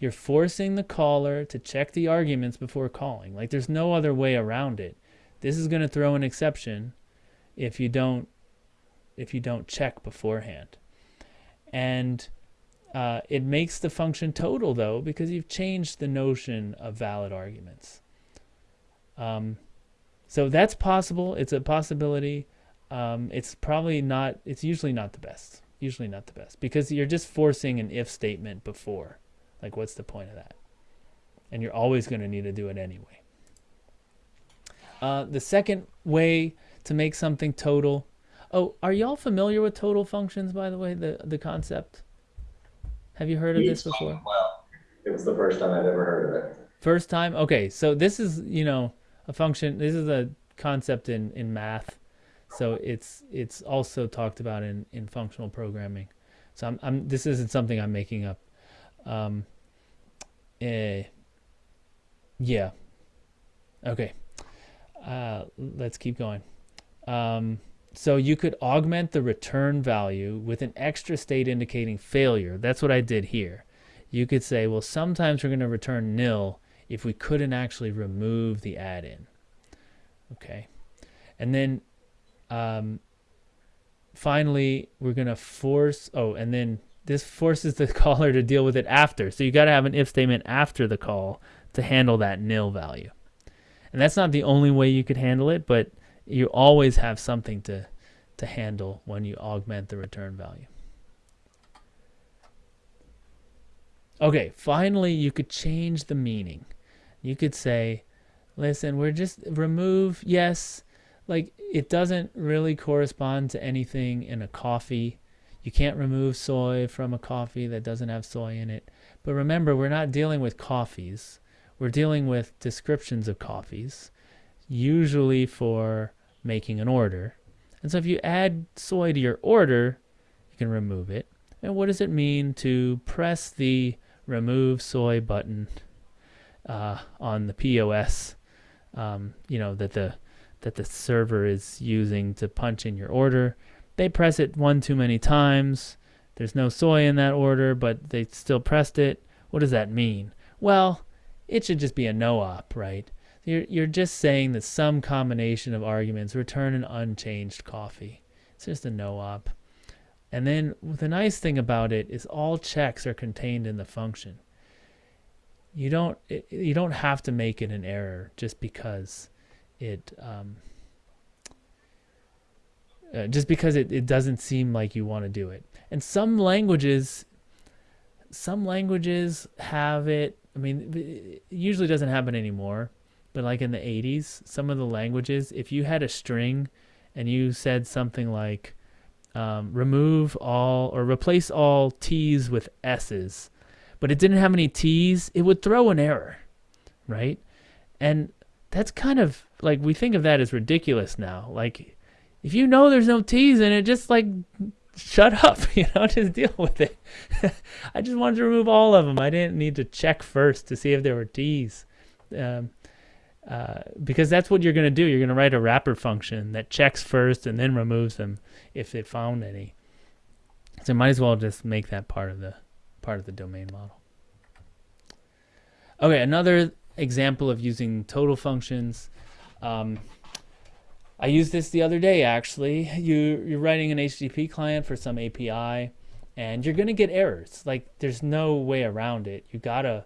You're forcing the caller to check the arguments before calling. Like there's no other way around it. This is going to throw an exception if you don't if you don't check beforehand. And uh, it makes the function total though because you've changed the notion of valid arguments. Um, so that's possible. It's a possibility. Um, it's probably not, it's usually not the best. Usually not the best because you're just forcing an if statement before. Like, what's the point of that? And you're always going to need to do it anyway. Uh, the second way to make something total. Oh, are y'all familiar with total functions, by the way, the, the concept? Have you heard of this before? Well, it was the first time I'd ever heard of it. First time? Okay, so this is, you know, a function. This is a concept in in math, so it's it's also talked about in in functional programming. So I'm, I'm this isn't something I'm making up. Um, eh, Yeah. Okay. Uh, let's keep going. Um, so you could augment the return value with an extra state indicating failure. That's what I did here. You could say, well, sometimes we're going to return nil if we couldn't actually remove the add-in. Okay. And then um, finally, we're going to force, oh, and then this forces the caller to deal with it after. So you got to have an if statement after the call to handle that nil value. And that's not the only way you could handle it, but you always have something to, to handle when you augment the return value. Okay, finally, you could change the meaning. You could say, listen, we're just remove, yes, like it doesn't really correspond to anything in a coffee. You can't remove soy from a coffee that doesn't have soy in it. But remember, we're not dealing with coffees. We're dealing with descriptions of coffees, usually for making an order. And so if you add soy to your order, you can remove it. And what does it mean to press the remove soy button uh, on the POS? Um, you know that the that the server is using to punch in your order. They press it one too many times. There's no soy in that order, but they still pressed it. What does that mean? Well, it should just be a no op, right? You're, you're just saying that some combination of arguments return an unchanged coffee. It's just a no op. And then the nice thing about it is all checks are contained in the function. You don't you don't have to make it an error just because it um, uh, just because it, it doesn't seem like you want to do it. And some languages some languages have it I mean, it usually doesn't happen anymore, but like in the 80s, some of the languages, if you had a string and you said something like um, remove all or replace all T's with S's, but it didn't have any T's, it would throw an error, right? And that's kind of like we think of that as ridiculous now. Like, if you know there's no T's in it, just like shut up, you know, just deal with it. I just wanted to remove all of them. I didn't need to check first to see if there were T's. Um, uh, because that's what you're going to do. You're going to write a wrapper function that checks first and then removes them if it found any. So might as well just make that part of the part of the domain model. Okay, another example of using total functions. Um, I used this the other day actually. You, you're writing an HTTP client for some API and you're gonna get errors. Like there's no way around it. You gotta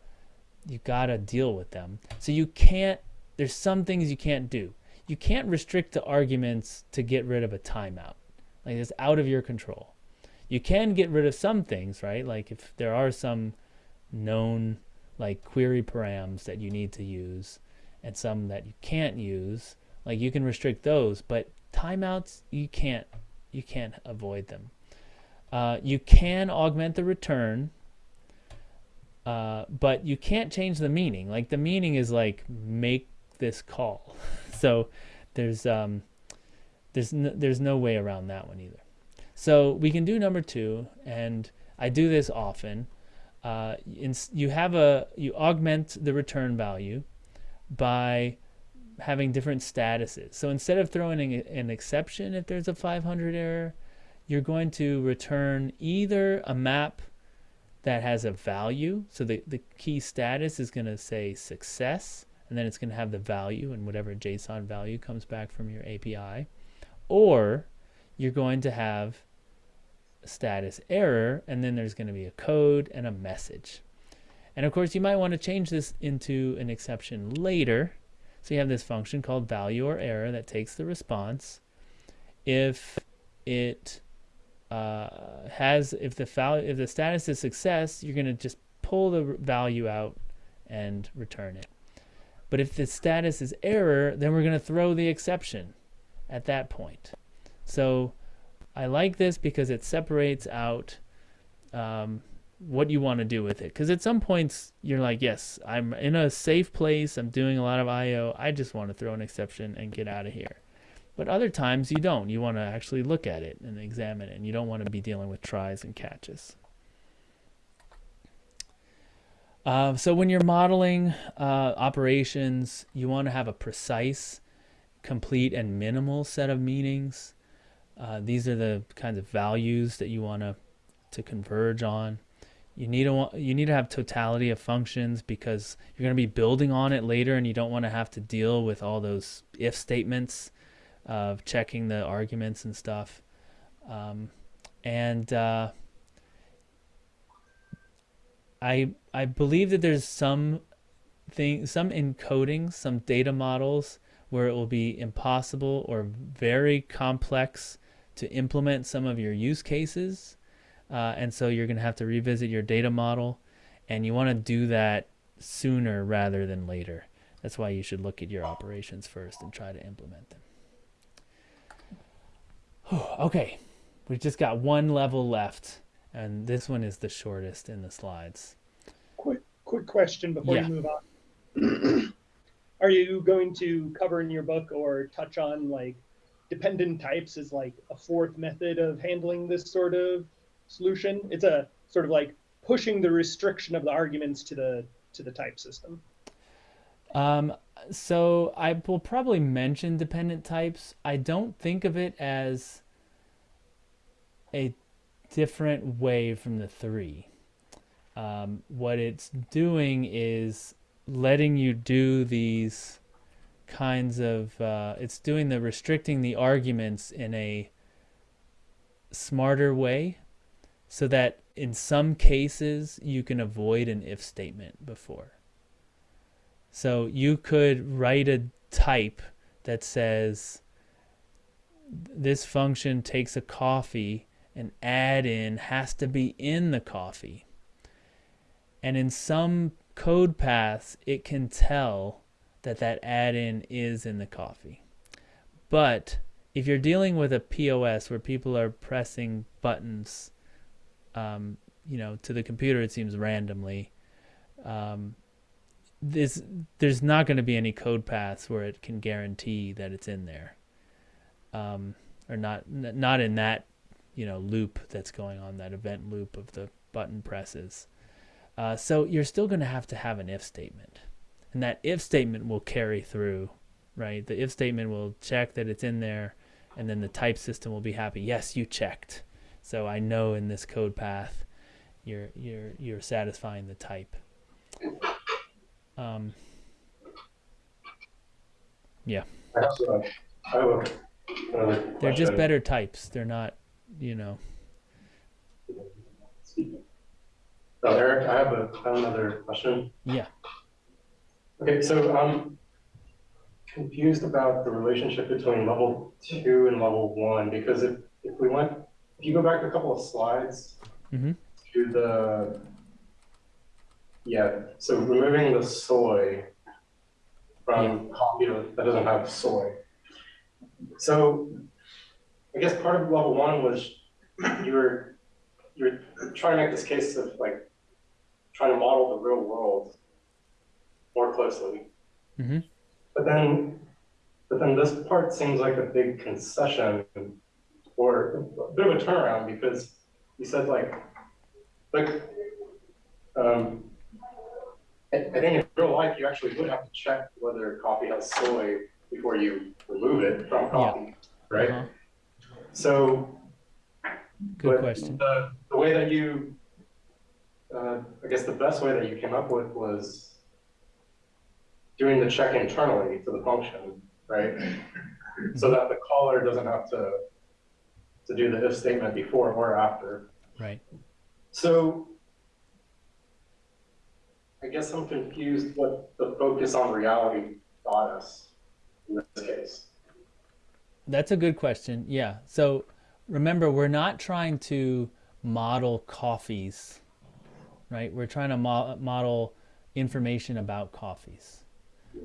you gotta deal with them. So you can't there's some things you can't do. You can't restrict the arguments to get rid of a timeout. Like it's out of your control. You can get rid of some things, right? Like if there are some known like query params that you need to use and some that you can't use, like you can restrict those, but timeouts you can't you can't avoid them. Uh, you can augment the return, uh, but you can't change the meaning. Like the meaning is like make this call. so there's um, there's no, there's no way around that one either. So we can do number two, and I do this often. Uh, in, you have a you augment the return value by having different statuses. So instead of throwing an exception if there's a 500 error, you're going to return either a map that has a value. So the, the key status is going to say success, and then it's going to have the value and whatever JSON value comes back from your API. Or you're going to have status error, and then there's going to be a code and a message. And of course, you might want to change this into an exception later so you have this function called value or error that takes the response. If it uh, has, if the value, if the status is success, you're going to just pull the value out and return it. But if the status is error, then we're going to throw the exception at that point. So I like this because it separates out um, what you want to do with it. Because at some points you're like, yes, I'm in a safe place. I'm doing a lot of I/O. I just want to throw an exception and get out of here. But other times you don't. You want to actually look at it and examine it, and you don't want to be dealing with tries and catches. Uh, so when you're modeling uh, operations, you want to have a precise, complete, and minimal set of meanings. Uh, these are the kinds of values that you want to to converge on. You need to you need to have totality of functions because you're going to be building on it later, and you don't want to have to deal with all those if statements of checking the arguments and stuff. Um, and uh, I I believe that there's some thing some encodings, some data models where it will be impossible or very complex to implement some of your use cases. Uh, and so you're going to have to revisit your data model and you want to do that sooner rather than later. That's why you should look at your operations first and try to implement them. okay, we've just got one level left, and this one is the shortest in the slides. Quick, quick question before Yeah. you move on. Are you going to cover in your book or touch on like dependent types as like a fourth method of handling this sort of solution? It's a sort of like pushing the restriction of the arguments to the to the type system. Um, so I will probably mention dependent types. I don't think of it as a different way from the three. Um, what it's doing is letting you do these kinds of uh, it's doing the restricting the arguments in a smarter way so that in some cases you can avoid an if statement before so you could write a type that says this function takes a coffee and add in has to be in the coffee. And in some code paths, it can tell that that add in is in the coffee. But if you're dealing with a POS where people are pressing buttons, um, you know, to the computer, it seems randomly. Um, this there's not going to be any code paths where it can guarantee that it's in there um, or not not in that you know loop that's going on that event loop of the button presses. Uh, so you're still going to have to have an if statement. And that if statement will carry through right? The if statement will check that it's in there and then the type system will be happy. Yes you checked. So i know in this code path you're you're you're satisfying the type. Um, yeah, I have a- I have a- they're just better types. They're not, you know. Oh, Eric, I have a, I have another question. Yeah. Okay, so I'm confused about the relationship between level two and level one, because if, if we went, if you go back a couple of slides Mhm. to the, yeah, so removing the soy from coffee that doesn't have soy. So I guess part of level one was you were, you were trying to make this case of like trying to model the real world more closely. hmm But then, but then this part seems like a big concession or a bit of a turnaround because you said like, like, um, I, I think in real life, you actually would have to check whether coffee has soy before you remove it from coffee, right? Uh-huh. So Good question. The, the way that you, uh, I guess the best way that you came up with was doing the check internally to the function, right? So that the caller doesn't have to, to do the if statement before or after. Right. So I guess I'm confused what the focus on reality got us in this case. That's a good question. Yeah. So remember, we're not trying to model coffees, right? We're trying to mo- model information about coffees.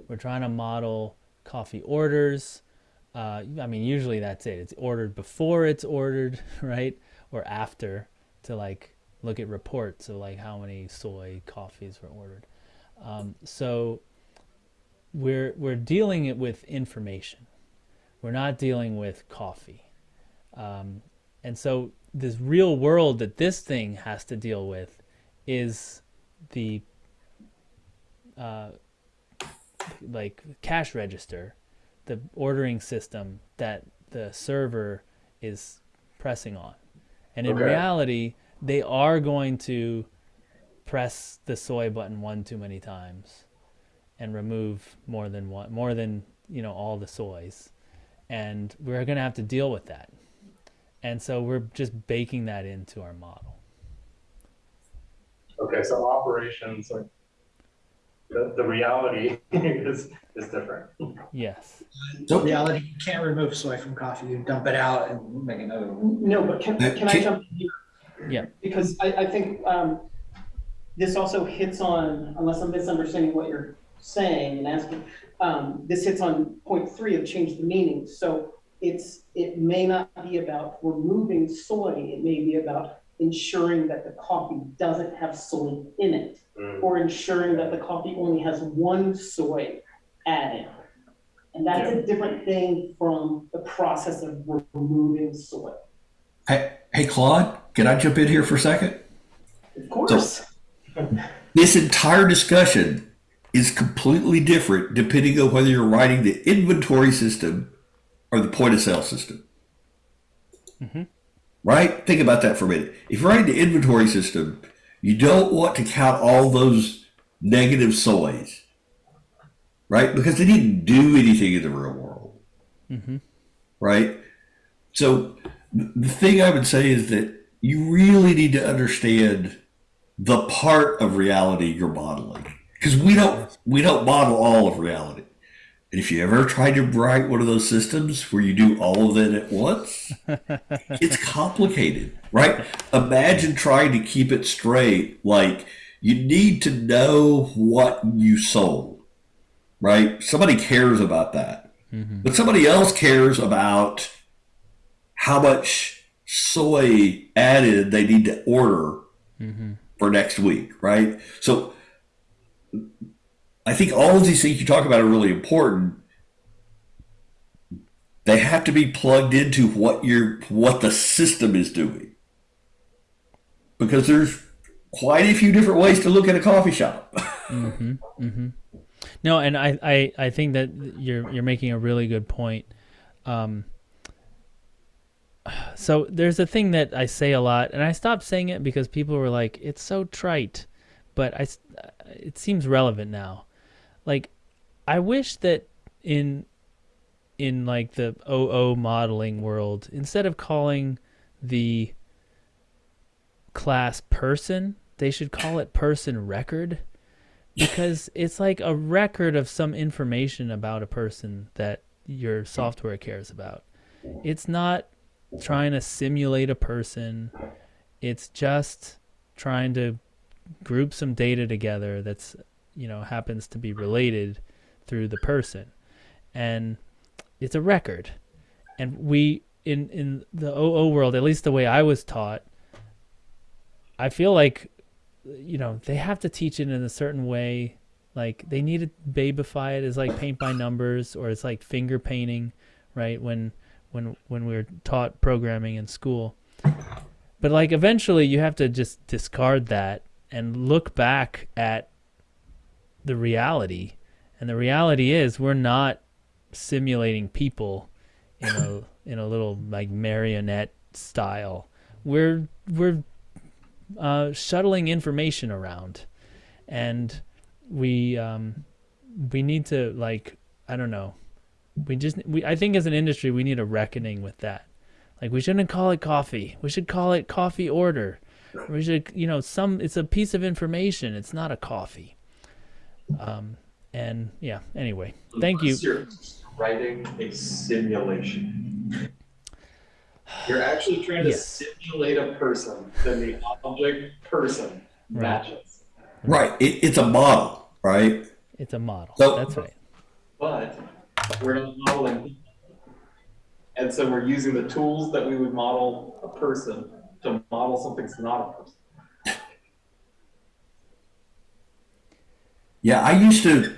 We're trying to model coffee orders. Uh, I mean, usually that's it. It's ordered before it's ordered, right? Or after to like look at reports of like how many soy coffees were ordered. Um, so we're we're dealing it with information. We're not dealing with coffee. Um, and so this real world that this thing has to deal with is the uh, like cash register, the ordering system that the server is pressing on. And in Okay. reality, they are going to press the soy button one too many times and remove more than one more than, you know, all the soys. And we're going to have to deal with that. And so we're just baking that into our model. Okay, so operations, like, the, the reality is, is different. Yes. In reality, you can't remove soy from coffee. You dump it out and Make another. one. No, but can, can I jump in here? Yeah. Because I, I think, um, this also hits on, unless I'm misunderstanding what you're saying and asking, um, this hits on point three of change the meaning. So it's, it may not be about removing soy, it may be about ensuring that the coffee doesn't have soy in it. Mm. Or ensuring that the coffee only has one soy added. And that's a different thing from the process of removing soy. Hey, hey, Claude, can I jump in here for a second? Of course. This entire discussion is completely different depending on whether you're writing the inventory system or the point of sale system. Mhm. Right? Think about that for a minute. If you're writing the inventory system, you don't want to count all those negative soys, right? Because they didn't do anything in the real world. Mm-hmm. right? So the thing I would say is that you really need to understand the part of reality you're modeling because we don't we don't model all of reality. And if you ever try to write one of those systems where you do all of it at once, it's complicated, right? Imagine trying to keep it straight. Like you need to know what you sold, right? Somebody cares about that. Mm-hmm. But somebody else cares about how much soy added they need to order Mm-hmm. for next week, right? So I think all of these things you talk about are really important. They have to be plugged into what your what the system is doing. Because there's quite a few different ways to look at a coffee shop. Mm-hmm. Mm-hmm. No, and I, I, I think that you're you're making a really good point. Um, so there's a thing that I say a lot, and I stopped saying it because people were like, "It's so trite," but I, it seems relevant now. Like, I wish that in in like the OO modeling world, instead of calling the class person, they should call it person record because it's like a record of some information about a person that your software cares about. It's not trying to simulate a person. It's just trying to group some data together that's, you know, happens to be related through the person. And it's a record. And we in in the OO world, at least the way I was taught, I feel like you know they have to teach it in a certain way like they need to babify it as like paint by numbers or it's like finger painting right when when when we were taught programming in school but like eventually you have to just discard that and look back at the reality and the reality is we're not simulating people in a in a little like marionette style we're we're uh, shuttling information around, and we um, we need to like I don't know. We just we I think as an industry we need a reckoning with that. Like we shouldn't call it coffee. We should call it coffee order. We should you know some it's a piece of information. It's not a coffee. Um, and yeah. Anyway, thank you. You're writing a simulation. You're actually trying to Yes. simulate a person, then the object person Right. matches. right. It, it's a model, right? It's a model. So- That's right. But we're not modeling. people. And so we're using the tools that we would model a person to model something that's not a person. Yeah, I used to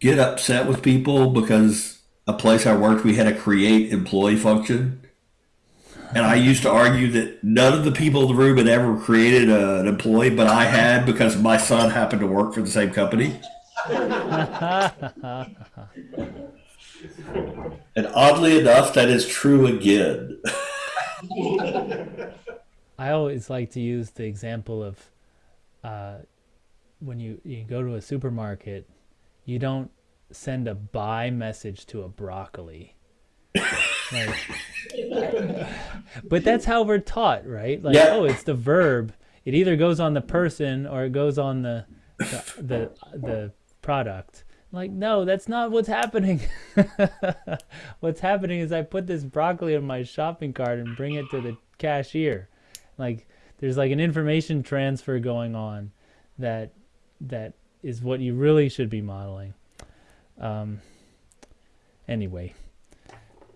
get upset with people because a place I worked, we had a create employee function. And I used to argue that none of the people in the room had ever created a, an employee, but I had because my son happened to work for the same company. And oddly enough, that is true again. I always like to use the example of uh, when you, you go to a supermarket, you don't send a buy message to a broccoli. Like, but that's how we're taught, right? Like, Yeah. oh, it's the verb. It either goes on the person or it goes on the the the, the product. Like, no, that's not what's happening. what's happening is I put this broccoli in my shopping cart and bring it to the cashier. Like, there's like an information transfer going on that that is what you really should be modeling. Um, anyway,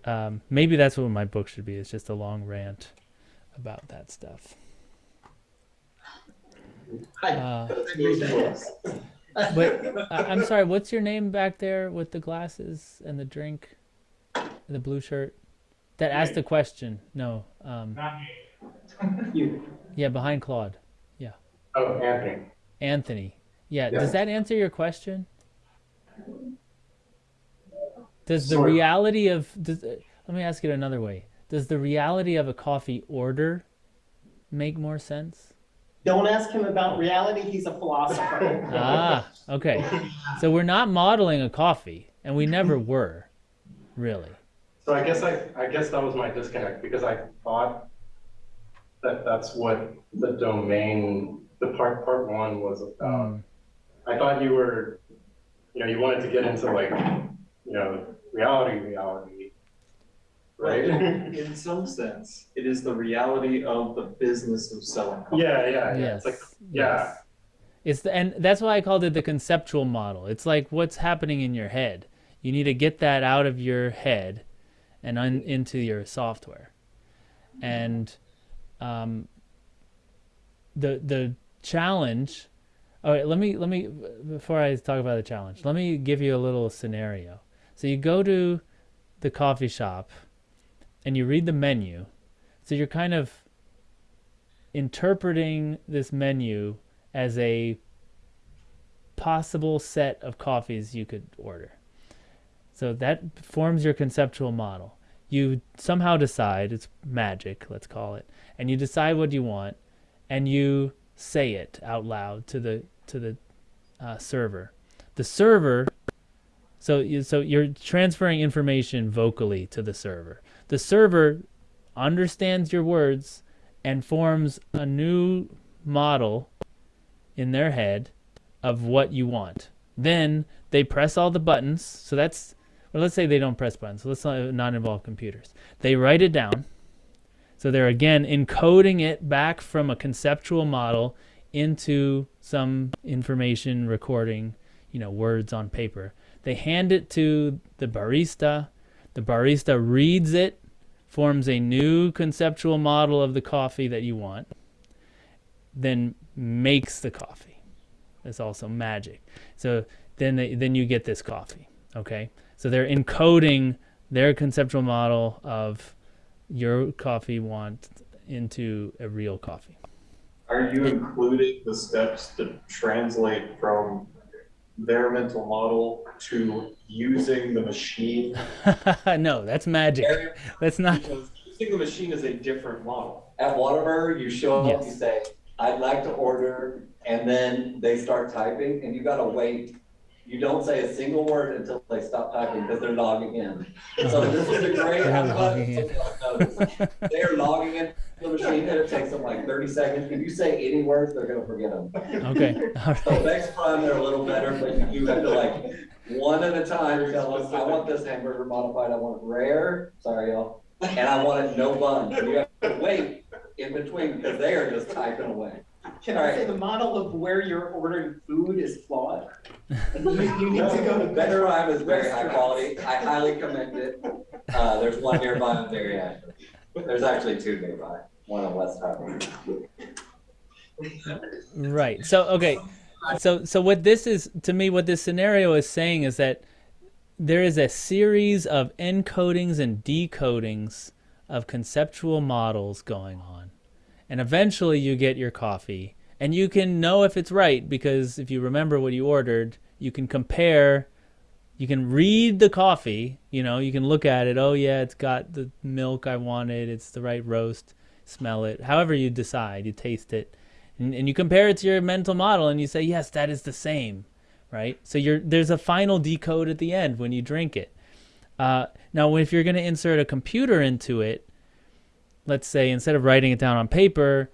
um, maybe that's what my book should be. It's just a long rant about that stuff. I Uh, agree with that. But I I'm sorry, what's your name back there with the glasses and the drink, and the blue shirt? That asked the question. No. Um, You, yeah, behind Claude. Yeah. Oh, Anthony. Anthony. Yeah. Yeah. Does that answer your question? Does the Sort of. reality of does, uh, let me ask it another way. Does the reality of a coffee order make more sense? Don't ask him about reality, he's a philosopher. Ah, okay. So we're not modeling a coffee, and we never were, really. So I guess I, I guess that was my disconnect because I thought that that's what the domain, the part, part one was about. Mm. I thought you were, you know, you wanted to get into like, you know, reality, reality, right? In some sense, it is the reality of the business of selling coffee. Yeah, yeah, yeah. Yes. It's like, yeah. yes. It's the, and that's why I called it the conceptual model. It's like what's happening in your head. You need to get that out of your head and un, into your software. And um, the the challenge. All right, let me let me before I talk about the challenge. Let me give you a little scenario. So you go to the coffee shop and you read the menu. So you're kind of interpreting this menu as a possible set of coffees you could order. So that forms your conceptual model. You somehow decide, it's magic, let's call it, and you decide what you want, and you say it out loud to the to the uh, server. The server, so you, so you're transferring information vocally to the server. The server understands your words and forms a new model in their head of what you want. Then they press all the buttons. So that's, well, let's say they don't press buttons. So let's not, not involve computers. They write it down. So they're again encoding it back from a conceptual model into some information recording, you know, words on paper. They hand it to the barista. The barista reads it, forms a new conceptual model of the coffee that you want, then makes the coffee. That's also magic. So then they, then you get this coffee. Okay, so they're encoding their conceptual model of your coffee want into a real coffee. Are you including the steps to translate from their mental model to using the machine? no, that's magic. That's not. Because using the machine is a different model. At Whataburger, you show up, you say, I'd like to order, and then they start typing, and you gotta wait. You don't say a single word until they stop typing, because they're logging in. So this is a great, They're logging in. Someone noticed. They're logging in the machine, and it takes them like thirty seconds. If you say any words, they're gonna forget them. Okay. All So next time, they're a little better, but you have to like, one at a time, tell us, I want this hamburger modified, I want it rare, sorry y'all, and I want it no bun. And you have to wait in between, because they are just typing away. Can I say the model of where you're ordering food is flawed? You, you need to go to Better better. Rhyme is very high quality, I highly commend it. Uh, there's one nearby on Dairy Ashland. There's actually two nearby, one. Right. So okay. So so what this is to me what this scenario is saying is that there is a series of encodings and decodings of conceptual models going on. And eventually you get your coffee and you can know if it's right because if you remember what you ordered, you can compare you can read the coffee you know you can look at it oh yeah it's got the milk i wanted it's the right roast smell it however you decide you taste it. And, and you compare it to your mental model and you say yes that is the same right? So you're there's a final decode at the end when you drink it. Uh, now if you're going to insert a computer into it let's say instead of writing it down on paper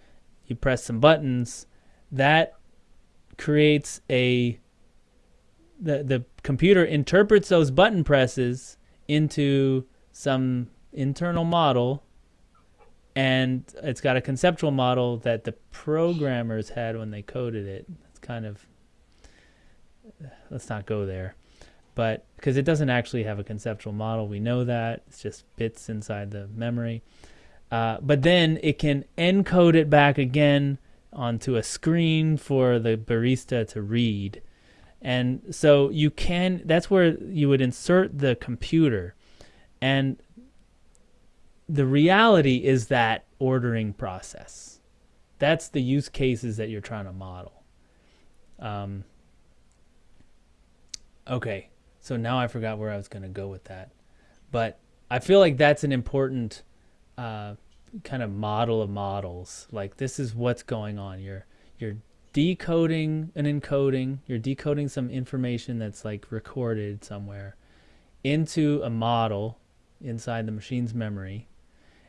you press some buttons that creates a the the computer interprets those button presses into some internal model and it's got a conceptual model that the programmers had when they coded it. It's kind of let's not go there. But because it doesn't actually have a conceptual model we know that. It's just bits inside the memory. Uh, but then it can encode it back again onto a screen for the barista to read. And so you can that's where you would insert the computer. And the reality is that ordering process. That's the use cases that you're trying to model. Um, okay so now i forgot where i was going to go with that. But i feel like that's an important uh, kind of model of models. Like this is what's going on. You're you're decoding and encoding. You're decoding some information that's like recorded somewhere into a model inside the machine's memory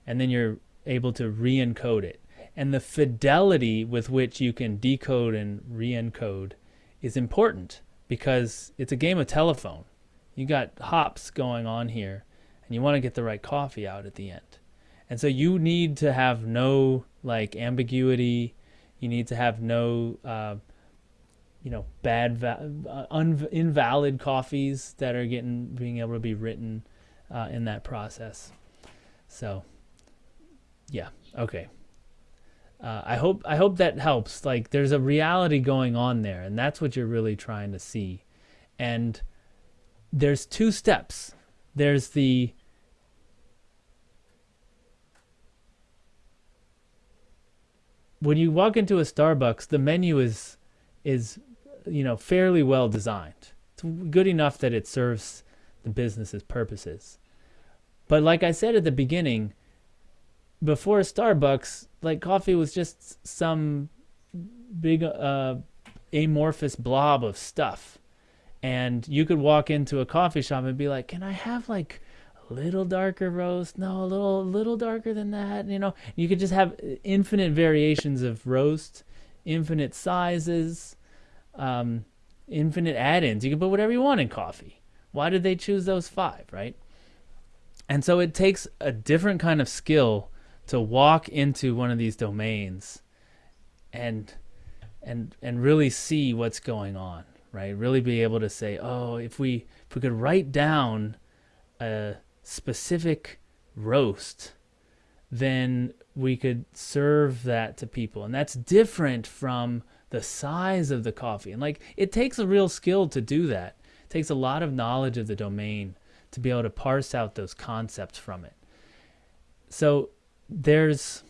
and then you're able to re-encode it and the fidelity with which you can decode and re-encode is important because it's a game of telephone you got hops going on here and you want to get the right coffee out at the end and so you need to have no like ambiguity. You need to have no, uh, you know, bad, uh, invalid coffees that are getting being able to be written uh, in that process. So, yeah, okay. Uh, I hope I hope that helps. Like, there's a reality going on there, and that's what you're really trying to see. And there's two steps. There's the when you walk into a Starbucks, the menu is is you know fairly well designed. It's good enough that it serves the business's purposes. But like I said at the beginning, before Starbucks, like coffee was just some big uh, amorphous blob of stuff. And you could walk into a coffee shop and be like, "Can I have like a little darker roast? No a little little darker than that you know? You could just have infinite variations of roast infinite sizes um, infinite add-ins. You can put whatever you want in coffee. Why did they choose those five right? And so it takes a different kind of skill to walk into one of these domains and and and really see what's going on right really be able to say oh if we if we could write down a specific roast, then we could serve that to people. And that's different from the size of the coffee. And like it takes a real skill to do that. It takes a lot of knowledge of the domain to be able to parse out those concepts from it. So there's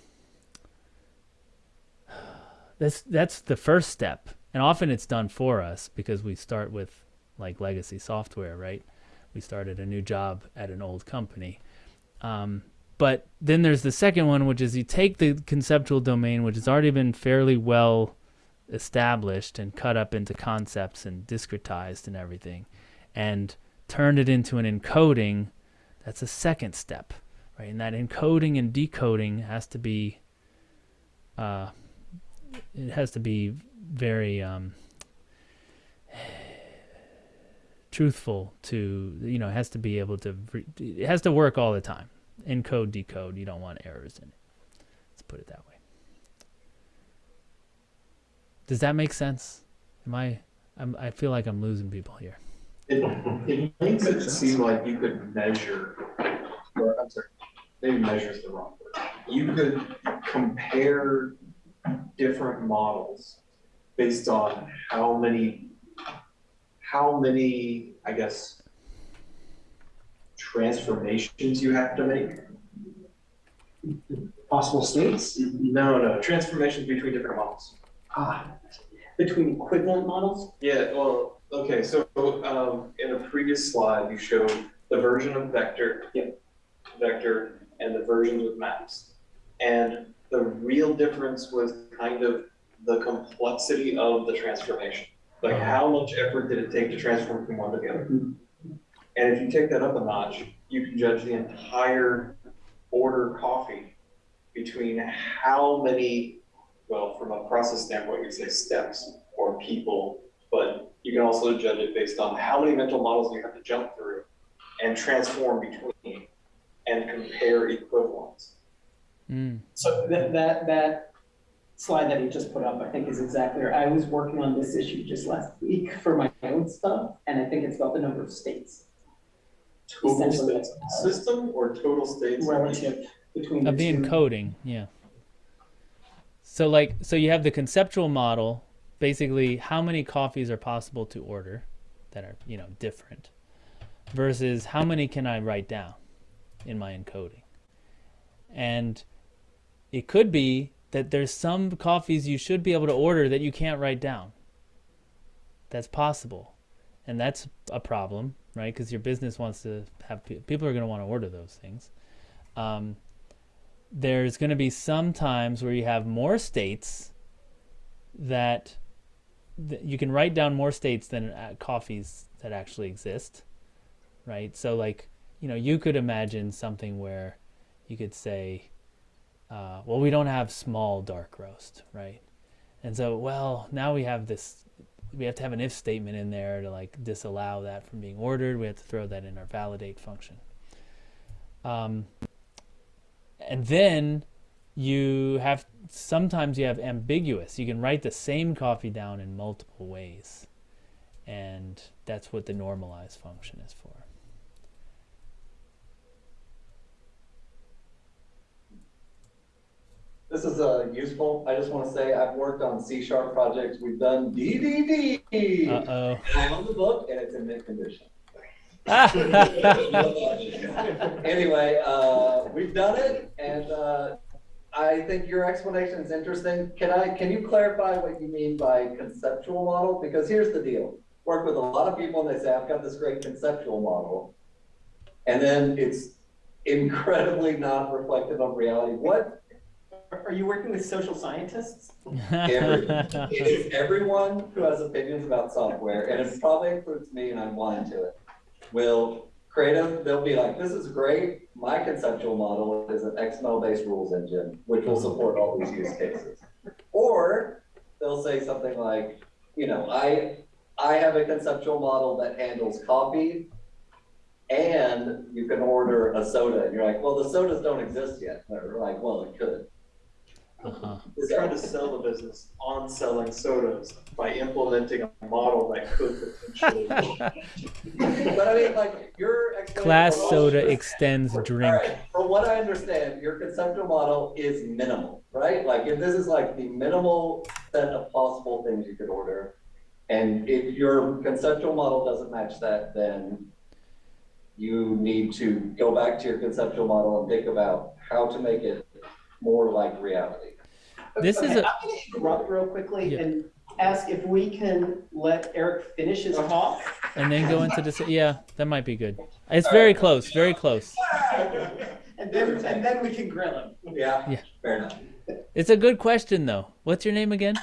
that's that's the first step. And often it's done for us because we start with like legacy software, right? we started a new job at an old company. Um, but then there's the second one, which is you take the conceptual domain, which has already been fairly well established and cut up into concepts and discretized and everything, and turn it into an encoding. That's a second step, right? And that encoding and decoding has to be, uh, it has to be very um, truthful to you know it has to be able to it has to work all the time. Encode decode you don't want errors in it. Let's put it that way. Does that make sense? Am i I'm, i feel like i'm losing people here. It, it makes it seem like you could measure, or I'm sorry, maybe measure is the wrong word. You could compare different models based on how many how many, I guess, transformations you have to make? Possible states? No, no, transformations between different models. Ah, Between equivalent models? Yeah, well, Okay, so, um, in a previous slide, you showed the version of vector. Vector and the versions with maps. And the real difference was kind of the complexity of the transformation. Like uh-huh. how much effort did it take to transform from one to the other? And if you take that up a notch, you can judge the entire order coffee between how many, well, from a process standpoint, you'd say steps or people, but you can also judge it based on how many mental models you have to jump through and transform between and compare equivalents. Mm. So that, that, that slide that you just put up, I think is exactly, right. I was working on this issue just last week for my own stuff, and I think it's about the number of states. Total Essentially, states system or total states? Relative between of the two. encoding yeah so like so you have the conceptual model basically how many coffees are possible to order that are you know different versus how many can i write down in my encoding. And it could be that there's some coffees you should be able to order that you can't write down. That's possible. And that's a problem right? Because your business wants to have people are going to want to order those things. Um, there's going to be some times where you have more states that, that you can write down more states than uh, coffees that actually exist right? So like you know you could imagine something where you could say uh, well we don't have small dark roast right? And so well now we have this we have to have an if statement in there to like disallow that from being ordered. We have to throw that in our validate function. Um, and then you have sometimes you have ambiguous. You can write the same coffee down in multiple ways. And that's what the normalize function is for This is uh, useful. I just want to say I've worked on C sharp projects. We've done DDD. uh-oh I own the book and it's in mint condition. anyway, uh, we've done it, and uh, I think your explanation is interesting. Can I? Can you clarify what you mean by conceptual model? Because here's the deal: work with a lot of people, and they say, "I've got this great conceptual model," and then it's incredibly not reflective of reality. What Are you working with social scientists? Every, everyone who has opinions about software, and it probably includes me, and I'm blind to it, will create a, they'll be like, this is great. My conceptual model is an XML-based rules engine, which will support all these use cases. Or they'll say something like, you know, I, I have a conceptual model that handles copy, and you can order a soda, and you're like, well, the sodas don't exist yet. They're like, well, it could. Uh-huh. We're trying to sell the business on selling sodas by implementing a model that could potentially. But I mean, like, your. class soda extends drink All right, From what I understand, your conceptual model is minimal, right? Like, if this is like the minimal set of possible things you could order, and if your conceptual model doesn't match that, then you need to go back to your conceptual model and think about how to make it more like reality. This is Okay, a- I'm gonna interrupt real quickly Yeah. and ask if we can let Eric finish his talk. and then go into this yeah that might be good it's very close very close And then, and then we can grill him. Yeah, Yeah. fair enough. it's a good question though what's your name again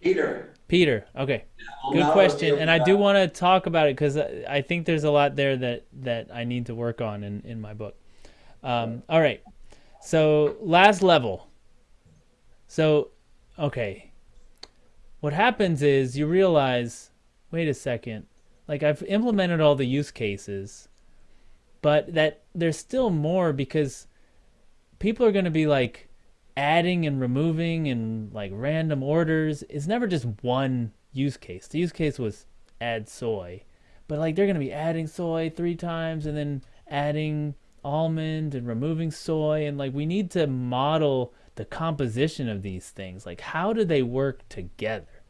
Peter. peter okay good question and i do want to talk about it because i think there's a lot there that that i need to work on in in my book um, all right so last level. So okay. What happens is you realize wait a second like i've implemented all the use cases but that there's still more because people are going to be like adding and removing and like random orders. It's never just one use case. The use case was add soy but like they're going to be adding soy three times and then adding almond and removing soy and like we need to model the composition of these things. Like how do they work together?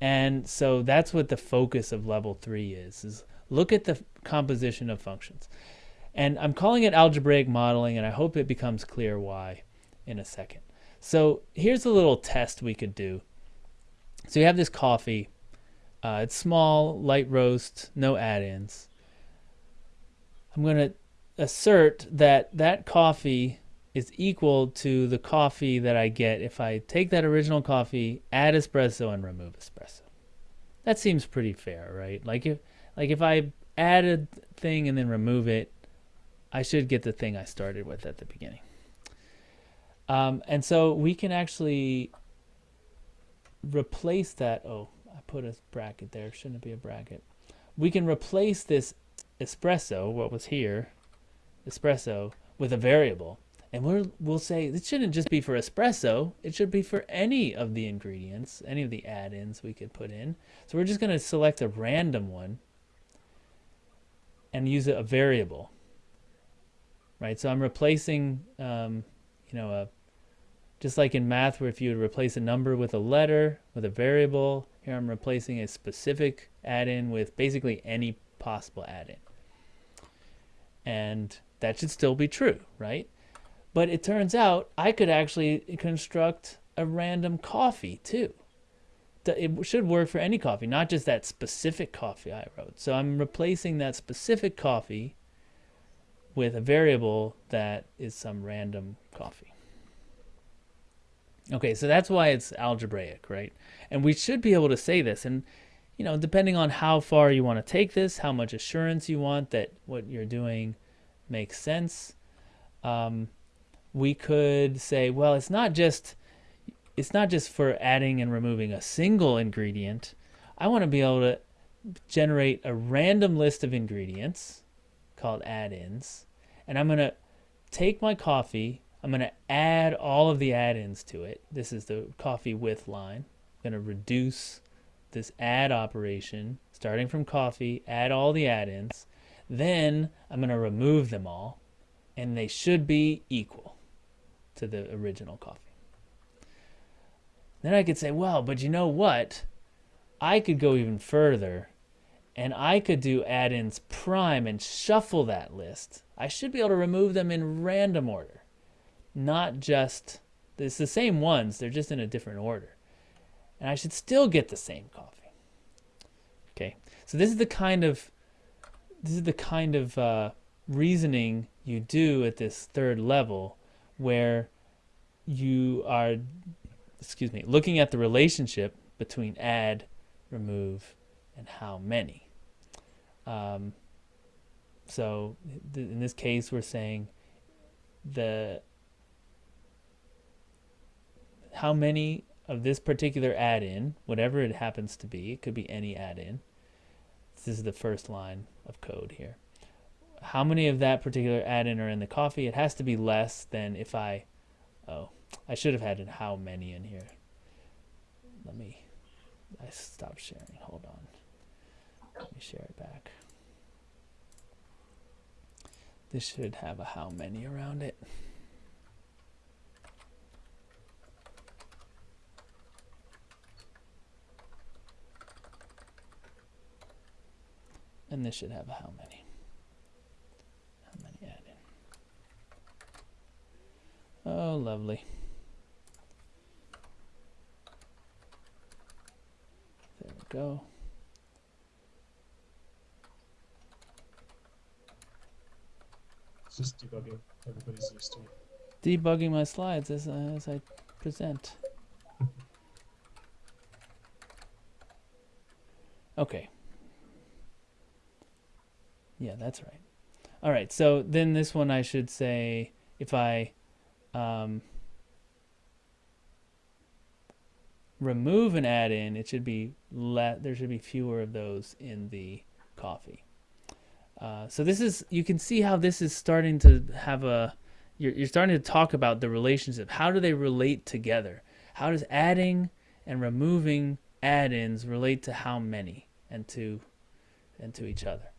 And so that's what the focus of level 3 is is look at the composition of functions. And i'm calling it algebraic modeling and i hope it becomes clear why in a second. So here's a little test we could do. So you have this coffee. Uh, it's small, light roast, no add-ins. I'm going to assert that that coffee is equal to the coffee that I get if I take that original coffee, add espresso, and remove espresso. That seems pretty fair, right? Like if like if I add a thing and then remove it, I should get the thing I started with at the beginning. Um, and so we can actually replace that. Oh, I put a bracket there. Shouldn't it be a bracket? We can replace this espresso, what was here, espresso, with a variable. And we'll, we'll say it shouldn't just be for espresso. It should be for any of the ingredients, any of the add-ins we could put in. So we're just going to select a random one and use a variable. Right, so I'm replacing, um, you know, a just like in math where if you would replace a number with a letter, with a variable, here I'm replacing a specific add-in with basically any possible add-in. And that should still be true, right? But it turns out I could actually construct a random coffee too. It should work for any coffee, not just that specific coffee I wrote. So I'm replacing that specific coffee with a variable that is some random coffee. Okay, so that's why it's algebraic, right? And we should be able to say this. And, you know, depending on how far you want to take this, how much assurance you want that what you're doing makes sense, um, we could say, well, it's not just it's not just for adding and removing a single ingredient. I want to be able to generate a random list of ingredients called add-ins, and I'm going to take my coffee I'm going to add all of the add-ins to it. This is the coffee with line. I'm going to reduce this add operation, starting from coffee, add all the add-ins. Then I'm going to remove them all, and they should be equal to the original coffee. Then I could say, well, but you know what? I could go even further, and I could do add-ins prime and shuffle that list. I should be able to remove them in random order not just it's the same ones they're just in a different order and i should still get the same coffee okay so this is the kind of this is the kind of uh, reasoning you do at this third level where you are excuse me looking at the relationship between add remove and how many um, so th in this case we're saying the how many of this particular add-in, whatever it happens to be, it could be any add-in. This is the first line of code here. How many of that particular add-in are in the coffee? It has to be less than if I, oh, I should have had how many in here. Let me, I stopped sharing, hold on. Let me share it back. This should have a how many around it. And this should have how many. How many add in. Oh, lovely. There we go. It's just debugging. Everybody's used to it. Debugging my slides as, uh, as I present. okay. Yeah, that's right. All right, so then this one I should say if I um, remove an add-in, it should be let there should be fewer of those in the coffee. Uh, so this is you can see how this is starting to have a you're, you're starting to talk about the relationship. How do they relate together? How does adding and removing add-ins relate to how many and to and to each other?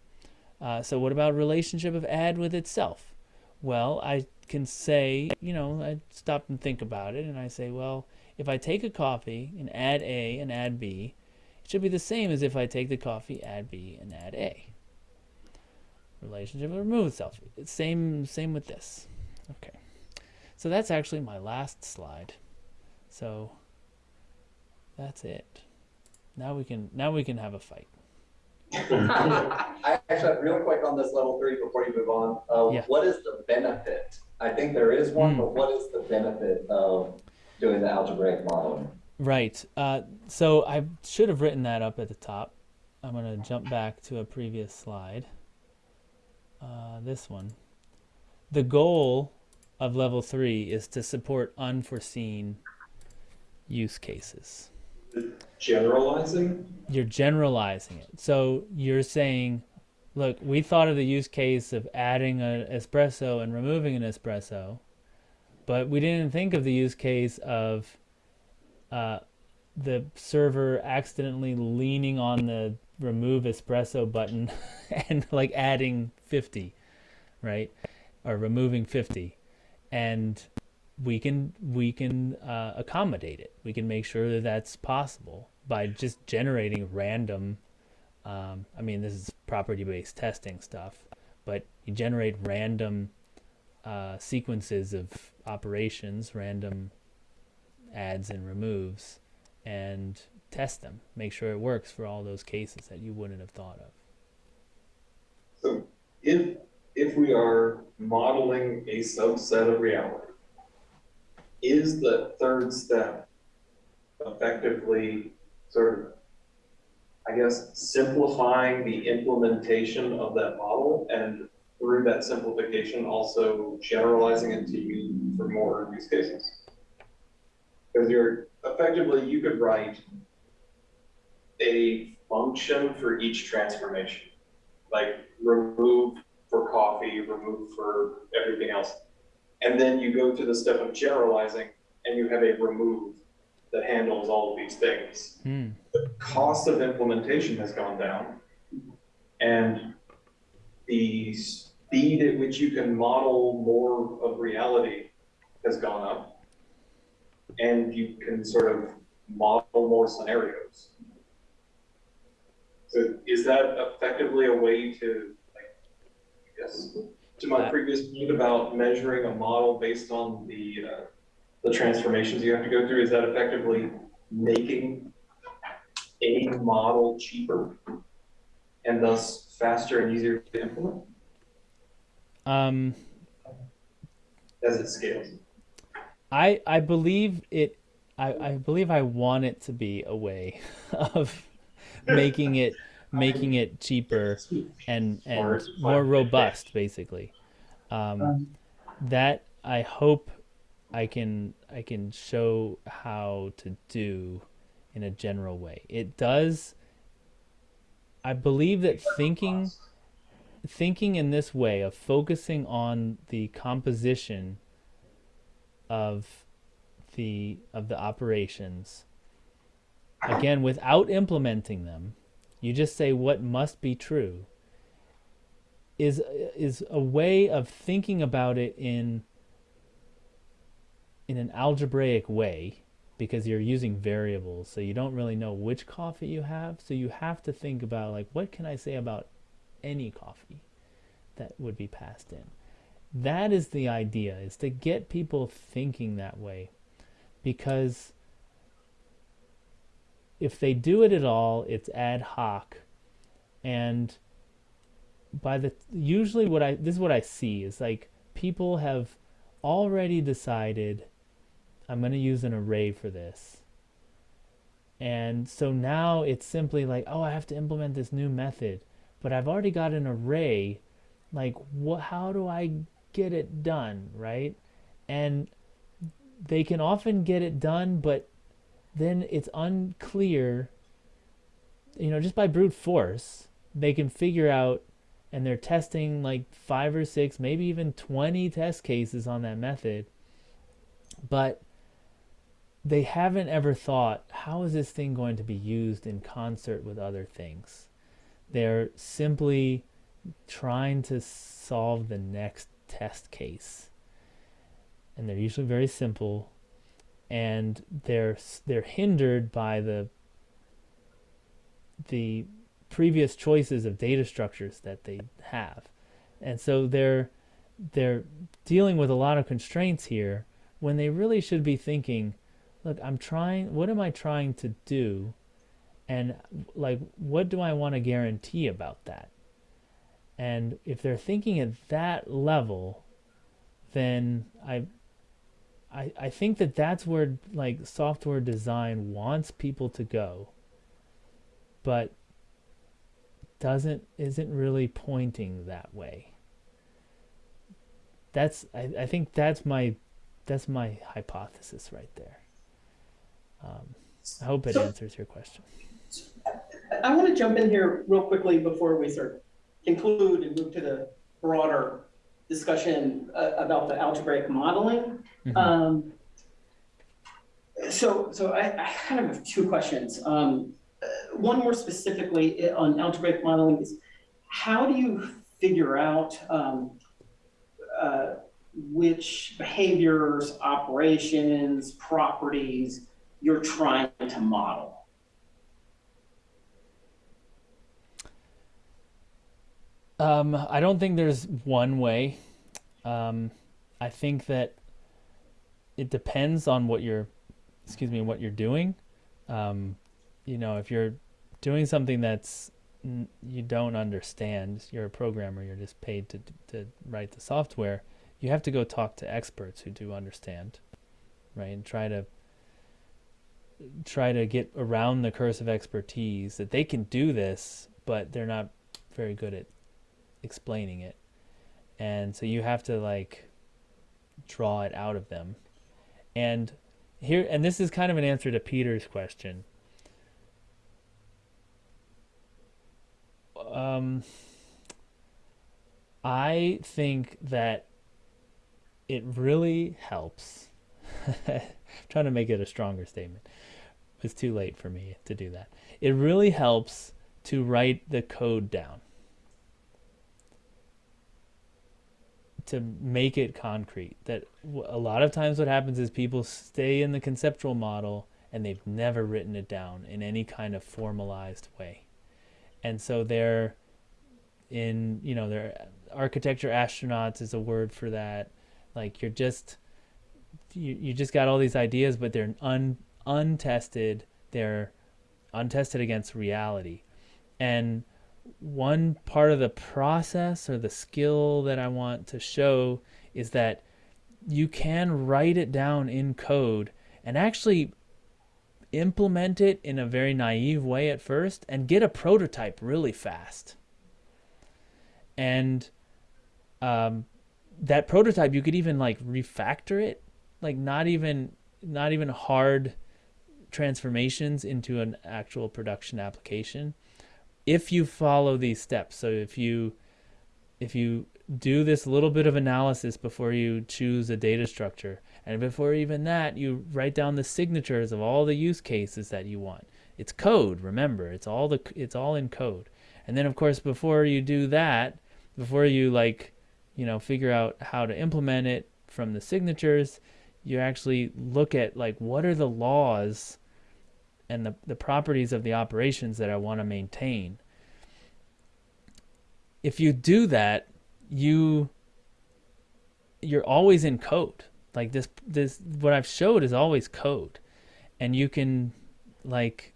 Uh, so what about relationship of add with itself? Well, I can say, you know, I stop and think about it, and I say, well, if I take a coffee and add A and add B, it should be the same as if I take the coffee, add B, and add A. Relationship of remove itself. It's same, same with this. Okay. So that's actually my last slide. So that's it. now we can now we can have a fight. I actually, real quick on this level three before you move on, uh, Yeah. what is the benefit? I think there is one, Hmm. but what is the benefit of doing the algebraic modeling? Right. Uh, so I should have written that up at the top. I'm going to jump back to a previous slide. Uh, this one. The goal of level three is to support unforeseen use cases. Generalizing? You're generalizing it. So you're saying, look, we thought of the use case of adding an espresso and removing an espresso, but we didn't think of the use case of uh, the server accidentally leaning on the remove espresso button and like adding 50, right? Or removing 50. And we can we can uh, accommodate it. We can make sure that that's possible by just generating random. Um, I mean, this is property-based testing stuff, but you generate random uh, sequences of operations, random adds and removes, and test them. Make sure it works for all those cases that you wouldn't have thought of. So if, if we are modeling a subset of reality, is the third step effectively sort of, I guess, simplifying the implementation of that model and through that simplification also generalizing it to use for more use cases? Because you're, effectively, you could write a function for each transformation like remove for coffee, remove for everything else. And then you go to the step of generalizing and you have a remove that handles all of these things. Hmm. The cost of implementation has gone down and the speed at which you can model more of reality has gone up. And you can sort of model more scenarios. So is that effectively a way to, like, I guess, to my previous point about measuring a model based on the, uh, the transformations you have to go through, is that effectively making a model cheaper and thus faster and easier to implement Um, as it scales? I I believe it. I, I believe I want it to be a way of making it making it cheaper and and more robust, basically. Um, that I hope I can I can show how to do in a general way. It does. I believe that thinking thinking in this way of focusing on the composition of the of the operations again without implementing them you just say what must be true. Is is a way of thinking about it in in an algebraic way because you're using variables so you don't really know which coffee you have so you have to think about like what can i say about any coffee that would be passed in? That is the idea is to get people thinking that way because if they do it at all it's ad hoc. And by the usually what i this is what i see is like people have already decided i'm going to use an array for this. And so now it's simply like oh i have to implement this new method but i've already got an array. Like what how do i get it done? Right? And they can often get it done but then it's unclear you know just by brute force they can figure out and they're testing like five or six maybe even 20 test cases on that method. But they haven't ever thought how is this thing going to be used in concert with other things? They're simply trying to solve the next test case. And they're usually very simple and they're they're hindered by the the previous choices of data structures that they have and so they're they're dealing with a lot of constraints here when they really should be thinking look i'm trying what am i trying to do and like what do I want to guarantee about that? And if they're thinking at that level, then I I, I think that that's where like software design wants people to go but doesn't isn't really pointing that way. That's I, I think that's my that's my hypothesis right there. Um, i hope it So- answers your question. I want to jump in here real quickly before we sort of conclude and move to the broader discussion uh, about the algebraic modeling. Mhm. Um, so, so I, I kind of have two questions. Um, uh, one more specifically on algebraic modeling is how do you figure out um, uh, which behaviors, operations, properties you're trying to model? Um, I don't think there's one way. Um, I think that it depends on what you're, excuse me, what you're doing. Um, you know, if you're doing something that's you don't understand, you're a programmer, you're just paid to to write the software. You have to go talk to experts who do understand, right? And try to try to get around the curse of expertise that they can do this, but they're not very good at explaining it. And so you have to like draw it out of them. And here and this is kind of an answer to Peter's question. Um I think that it really helps. Trying to make it a stronger statement. It's too late for me to do that. It really helps to write the code down. To make it concrete that a lot of times what happens is people stay in the conceptual model and they've never written it down in any kind of formalized way. And so they're in you know they're architecture astronauts is a word for that. Like you're just you, you just got all these ideas but they're un, untested. They're untested against reality. And one part of the process or the skill that I want to show is that you can write it down in code and actually implement it in a very naive way at first and get a prototype really fast. And um, that prototype, you could even like refactor it, like not even not even hard transformations into an actual production application if you follow these steps. So if you if you do this little bit of analysis before you choose a data structure and before even that you write down the signatures of all the use cases that you want. It's code remember it's all the it's all in code. And then of course before you do that before you like you know figure out how to implement it from the signatures you actually look at like what are the laws and the, the properties of the operations that I want to maintain. If you do that, you you're always in code. Like this this what I've showed is always code. And you can like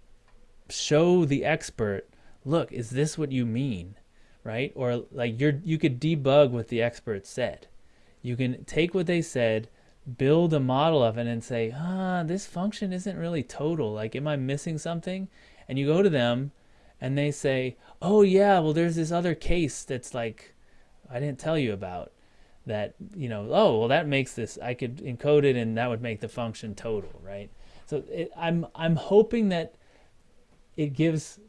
show the expert, look, is this what you mean? Right? Or like you're you could debug what the expert said. You can take what they said, build a model of it and say, ah, this function isn't really total. Like, am I missing something? And you go to them and they say, oh, yeah, well, there's this other case that's like, I didn't tell you about that, you know, oh, well, that makes this, I could encode it and that would make the function total, right? So it, I'm, I'm hoping that it gives,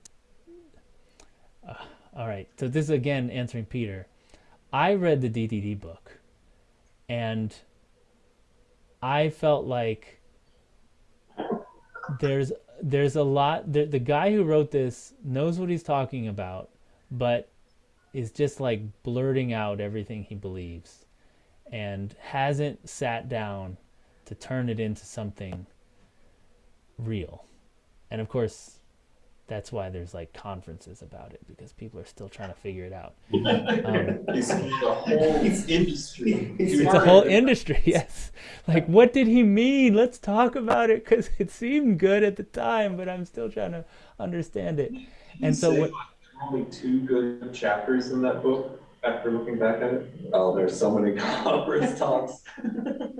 uh, all right, so this is again answering Peter. I read the DDD book and I felt like there's there's a lot the, the guy who wrote this knows what he's talking about but is just like blurting out everything he believes and hasn't sat down to turn it into something real. And of course that's why there's like conferences about it because people are still trying to figure it out. Um, It's a whole industry. it's a whole industry, yes. Like, what did he mean? Let's talk about it because it seemed good at the time, but I'm still trying to understand it. And so, Say what? Only two good chapters in that book after looking back at it. Oh, there's so many conference talks,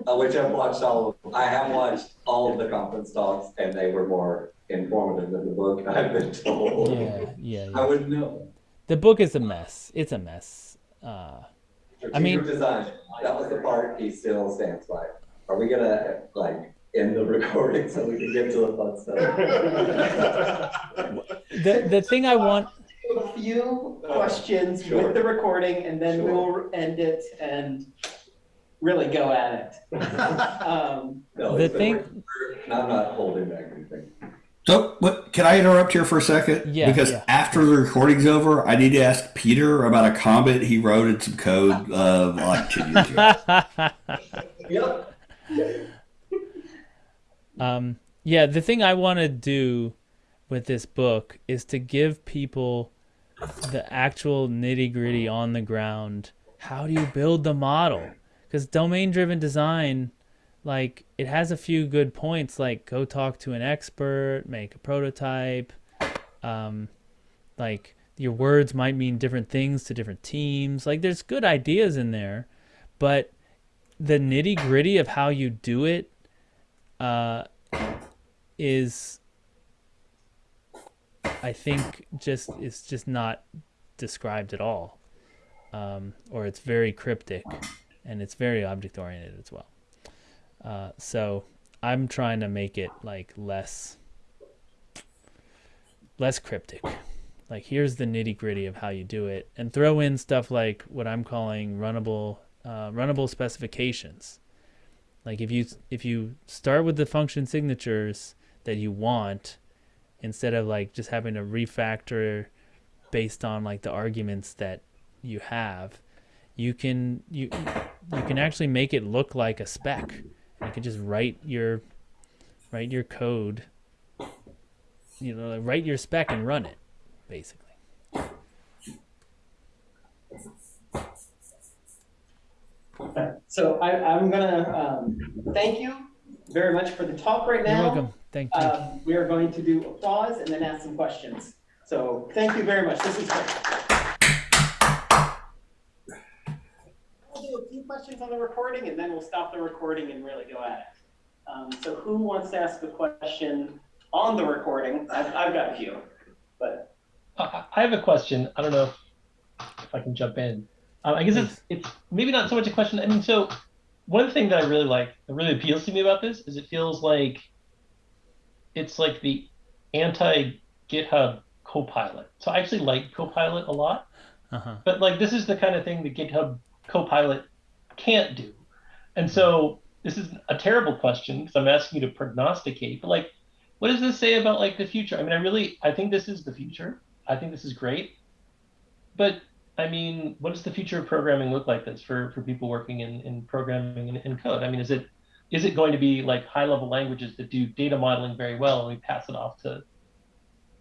uh, which I've watched all of. I have watched all of the conference talks, and they were more informative than the book. I've been told. Yeah, yeah, I yeah. would know. The book is a mess. It's a mess. Uh, I mean- design. That was the part he still stands by. Are we gonna like end the recording so we can get to the fun stuff? the the thing I want. A few questions Sure. with the recording and then Sure. we'll end it and really go at it. Um, No, The it's thing- recorded, and I'm not holding back anything. So, what, can I interrupt here for a second? Yeah, Because yeah. after the recording's over, I need to ask Peter about a comment he wrote in some code uh, like 10 years ago. Yep. um, yeah, the thing I want to do with this book is to give people the actual nitty gritty on the ground. How do you build the model? Because domain driven design, like, it has a few good points, like go talk to an expert, make a prototype. Um, like, your words might mean different things to different teams. Like, there's good ideas in there, but the nitty gritty of how you do it uh, is I think just it's just not described at all, um, or it's very cryptic, and it's very object oriented as well. Uh, so I'm trying to make it like less less cryptic. Like here's the nitty gritty of how you do it, and throw in stuff like what I'm calling runnable uh, runnable specifications. Like if you if you start with the function signatures that you want, instead of like just having to refactor based on like the arguments that you have, you can you you can actually make it look like a spec. You can just write your write your code. You know, write your spec and run it, basically. So I, I'm gonna, um, thank you very much for the talk right now. You're welcome. Thank you. Um, we are going to do applause and then ask some questions. So thank you very much. This is great. We'll do a few questions on the recording and then we'll stop the recording and really go at it. Um, so who wants to ask a question on the recording? I've, I've got a few, but I I have a question. I don't know if, if I can jump in. Um, I guess it's it's maybe not so much a question. I mean, so one thing that I really like, that really appeals to me about this, is it feels like it's like the anti GitHub Copilot. So I actually like Copilot a lot, Uh-huh. but like this is the kind of thing that GitHub Copilot can't do. And so this is a terrible question because I'm asking you to prognosticate. But like, what does this say about like the future? I mean, I really I think this is the future. I think this is great. But I mean, what does the future of programming look like this for, for people working in, in programming and in code? I mean, is it is it going to be like high level languages that do data modeling very well and we pass it off to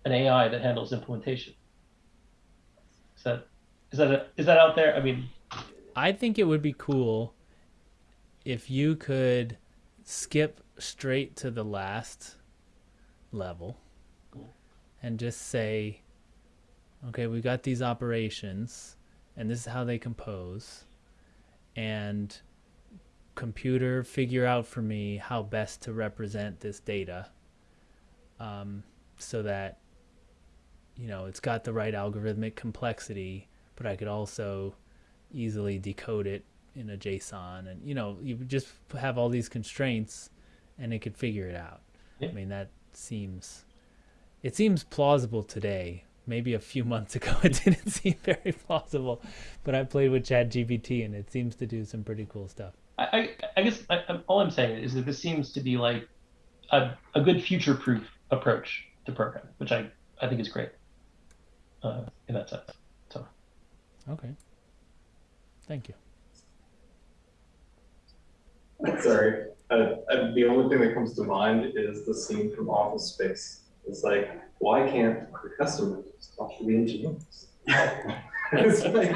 an AI that handles implementation? Is that is that a, is that out there? I mean, I think it would be cool if you could skip straight to the last level and just say, okay, we got these operations and this is how they compose. And computer, figure out for me how best to represent this data um, so that, you know, it's got the right algorithmic complexity, but I could also easily decode it in a JSON, and you know, you just have all these constraints, and it could figure it out. Yeah. I mean, that seems it seems plausible today. Maybe a few months ago, it didn't seem very plausible, but I played with ChatGPT, and it seems to do some pretty cool stuff. I, I, I guess I, all I'm saying is that this seems to be like a, a good future proof approach to programming, which I, I think is great uh, in that sense. So Okay. Thank you. Sorry, uh, uh, the only thing that comes to mind is the scene from Office Space It's like, why can't the customer just talk to the engineers? It's like-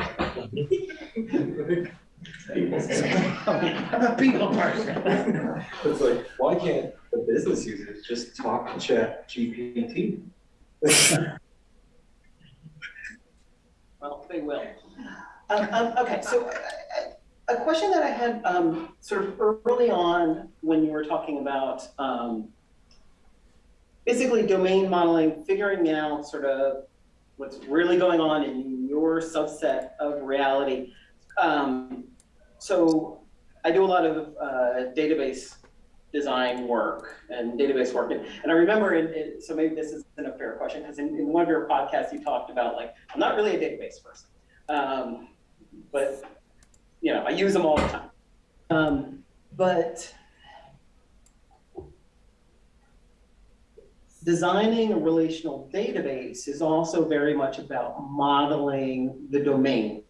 I'm a people person. It's like, why can't the business users just talk to Chat GPT? Well, they will. Um, um, okay, so uh, a question that I had, um, sort of early on when you were talking about, um, basically domain modeling, figuring out sort of what's really going on in your subset of reality. Um, so I do a lot of, uh, database design work and database work. And, and I remember, in, in, so maybe this isn't a fair question, because in, in one of your podcasts, you talked about like, I'm not really a database person. Um, but, you know, I use them all the time. Um, but designing a relational database is also very much about modeling the domain.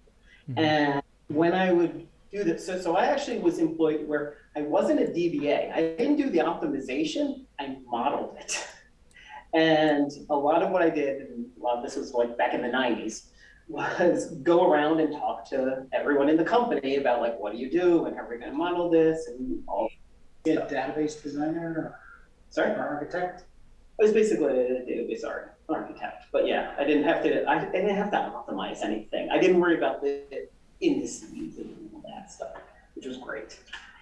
Mhm. And when I would do this, so, so I actually was employed where I wasn't a DBA. I didn't do the optimization, I modeled it. And a lot of what I did, and a lot of this was like back in the 90s, was go around and talk to everyone in the company about like, what do you do and how are we going to model this and all. Be a database designer Sorry, or architect? I was basically a database architect, but yeah, I didn't have to. I, I didn't have to optimize anything. I didn't worry about the indices and all that stuff, which was great.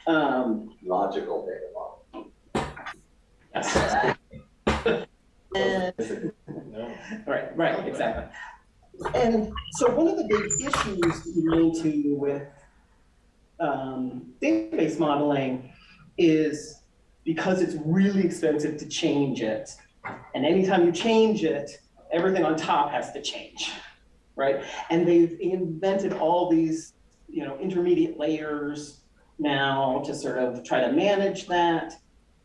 Um, Logical data model. yes. and Right, right, exactly. And so one of the big issues you run into with um, database modeling is because it's really expensive to change it. And anytime you change it, everything on top has to change, right? And they've invented all these, you know, intermediate layers now to sort of try to manage that.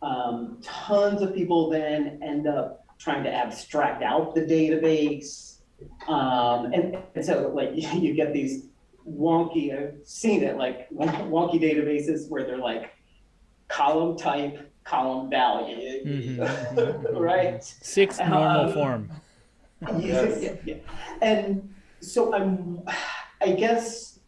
Um, tons of people then end up trying to abstract out the database. Um, and, and so like you get these wonky, I've seen it, like wonky databases where they're like column type, column value, Mhm. right? Sixth normal Um, form. Yeah, yeah, yeah. And so I'm, I guess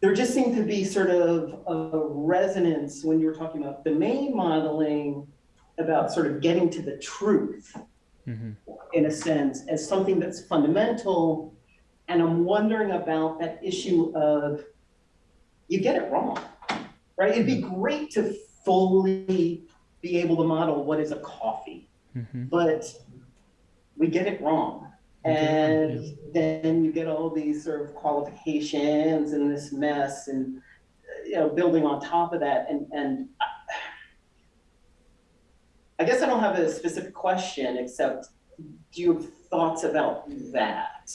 there just seemed to be sort of a resonance when you were talking about domain modeling about sort of getting to the truth hmm in a sense as something that's fundamental. And I'm wondering about that issue of you get it wrong, right? It'd be great to fully be able to model what is a coffee, hmm but we get it wrong. We get it wrong, And then you get all these sort of qualifications and this mess and, you know, building on top of that. And, and I- I guess I don't have a specific question, except do you have thoughts about that?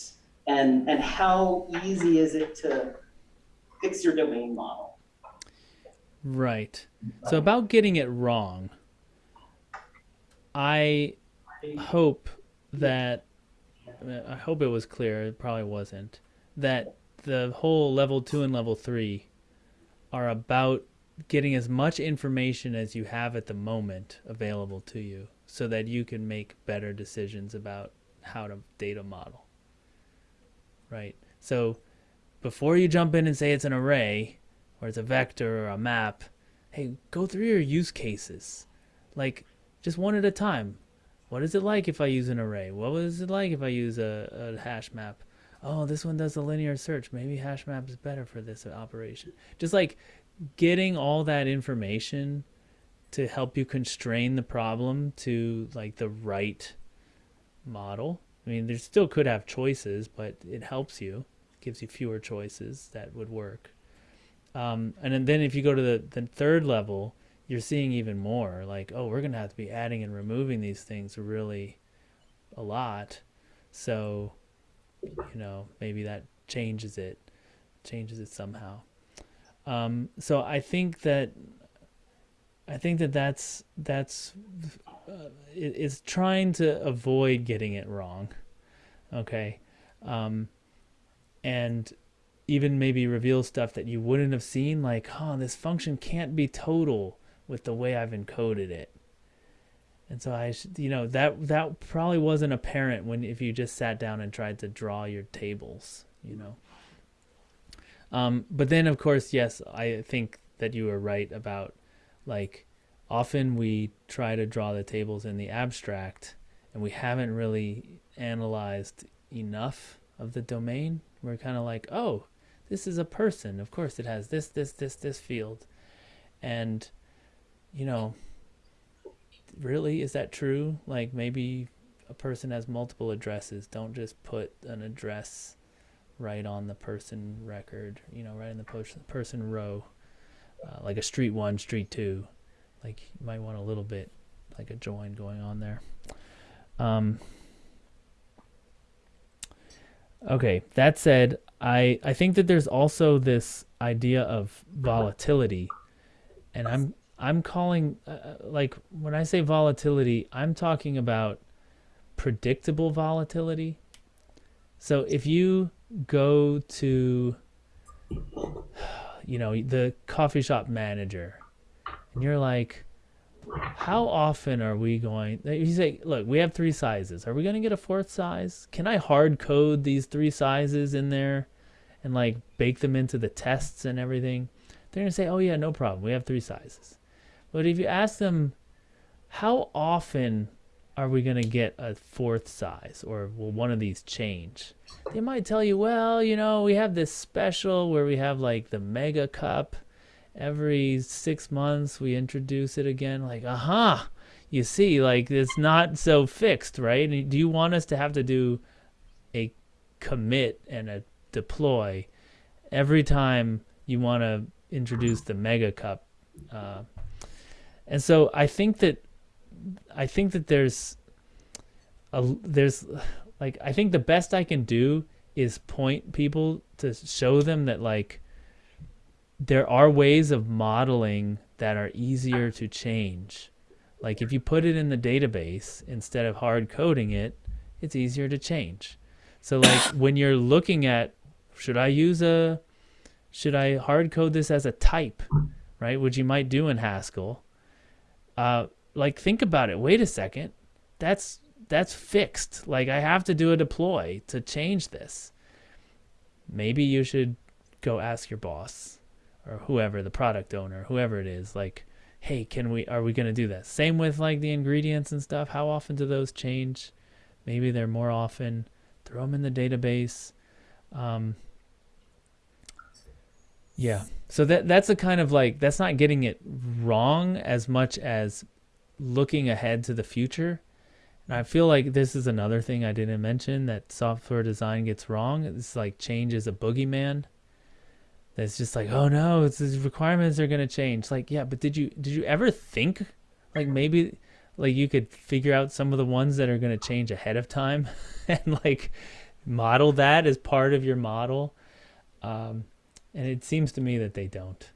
And, and how easy is it to fix your domain model? Right. So about getting it wrong, I hope that I hope it was clear. It probably wasn't that the whole level two and level three are about getting as much information as you have at the moment available to you, so that you can make better decisions about how to data model. Right. So before you jump in and say it's an array or it's a vector or a map, hey, go through your use cases. Like just one at a time. What is it like if I use an array? What was it like if I use a, a hash map? Oh, this one does a linear search. Maybe hash map is better for this operation. Just like getting all that information to help you constrain the problem to like the right model. I mean, there still could have choices, but it helps you, gives you fewer choices that would work. Um, and then, if you go to the, the third level, you're seeing even more like, oh, we're going to have to be adding and removing these things really a lot. So, you know, maybe that changes it, changes it somehow. Um, so I think that, I think that that's, that's, uh, it, it's trying to avoid getting it wrong. Okay. Um, and even maybe reveal stuff that you wouldn't have seen, like, oh, this function can't be total with the way I've encoded it. And so I, you know, that that probably wasn't apparent when if you just sat down and tried to draw your tables, you know. Um, but then, of course, yes, I think that you were right about like often we try to draw the tables in the abstract and we haven't really analyzed enough of the domain. We're kind of like, oh, this is a person. Of course, it has this, this, this, this field. And, you know, really, is that true? Like maybe a person has multiple addresses. Don't just put an address right on the person record, you know, right in the person person row, uh, like a street one, street two. Like you might want a little bit like a join going on there. Um, okay, that said, I I think that there's also this idea of volatility, and I'm I'm calling uh, like when I say volatility, I'm talking about predictable volatility. So if you go to you know the coffee shop manager and you're like how often are we going you say look we have three sizes. Are we going to get a fourth size? Can i hard code these three sizes in there and like bake them into the tests and everything? They're going to say oh yeah no problem. We have three sizes but if you ask them how often are we going to get a fourth size or will one of these change? They might tell you well you know we have this special where we have like the mega cup. Every six months we introduce it again. Like aha! Uh-huh. you see like it's not so fixed right? Do you want us to have to do a commit and a deploy every time you want to introduce the mega cup uh, and so i think that i think that there's a there's like i think the best i can do is point people to show them that like there are ways of modeling that are easier to change. Like if you put it in the database instead of hard coding it, it's easier to change. So like when you're looking at should I use a should I hard code this as a type, right? Which you might do in Haskell. Uh, like think about it. Wait a second. That's that's fixed. Like I have to do a deploy to change this. Maybe you should go ask your boss or whoever the product owner whoever it is like hey can we are we going to do that same with like the ingredients and stuff how often do those change maybe they're more often throw them in the database um, yeah so that that's a kind of like that's not getting it wrong as much as looking ahead to the future and i feel like this is another thing i didn't mention that software design gets wrong it's like change is a boogeyman that's just like, oh no, it's these requirements are gonna change. Like, yeah, but did you did you ever think like maybe like you could figure out some of the ones that are gonna change ahead of time and like model that as part of your model? Um, and it seems to me that they don't.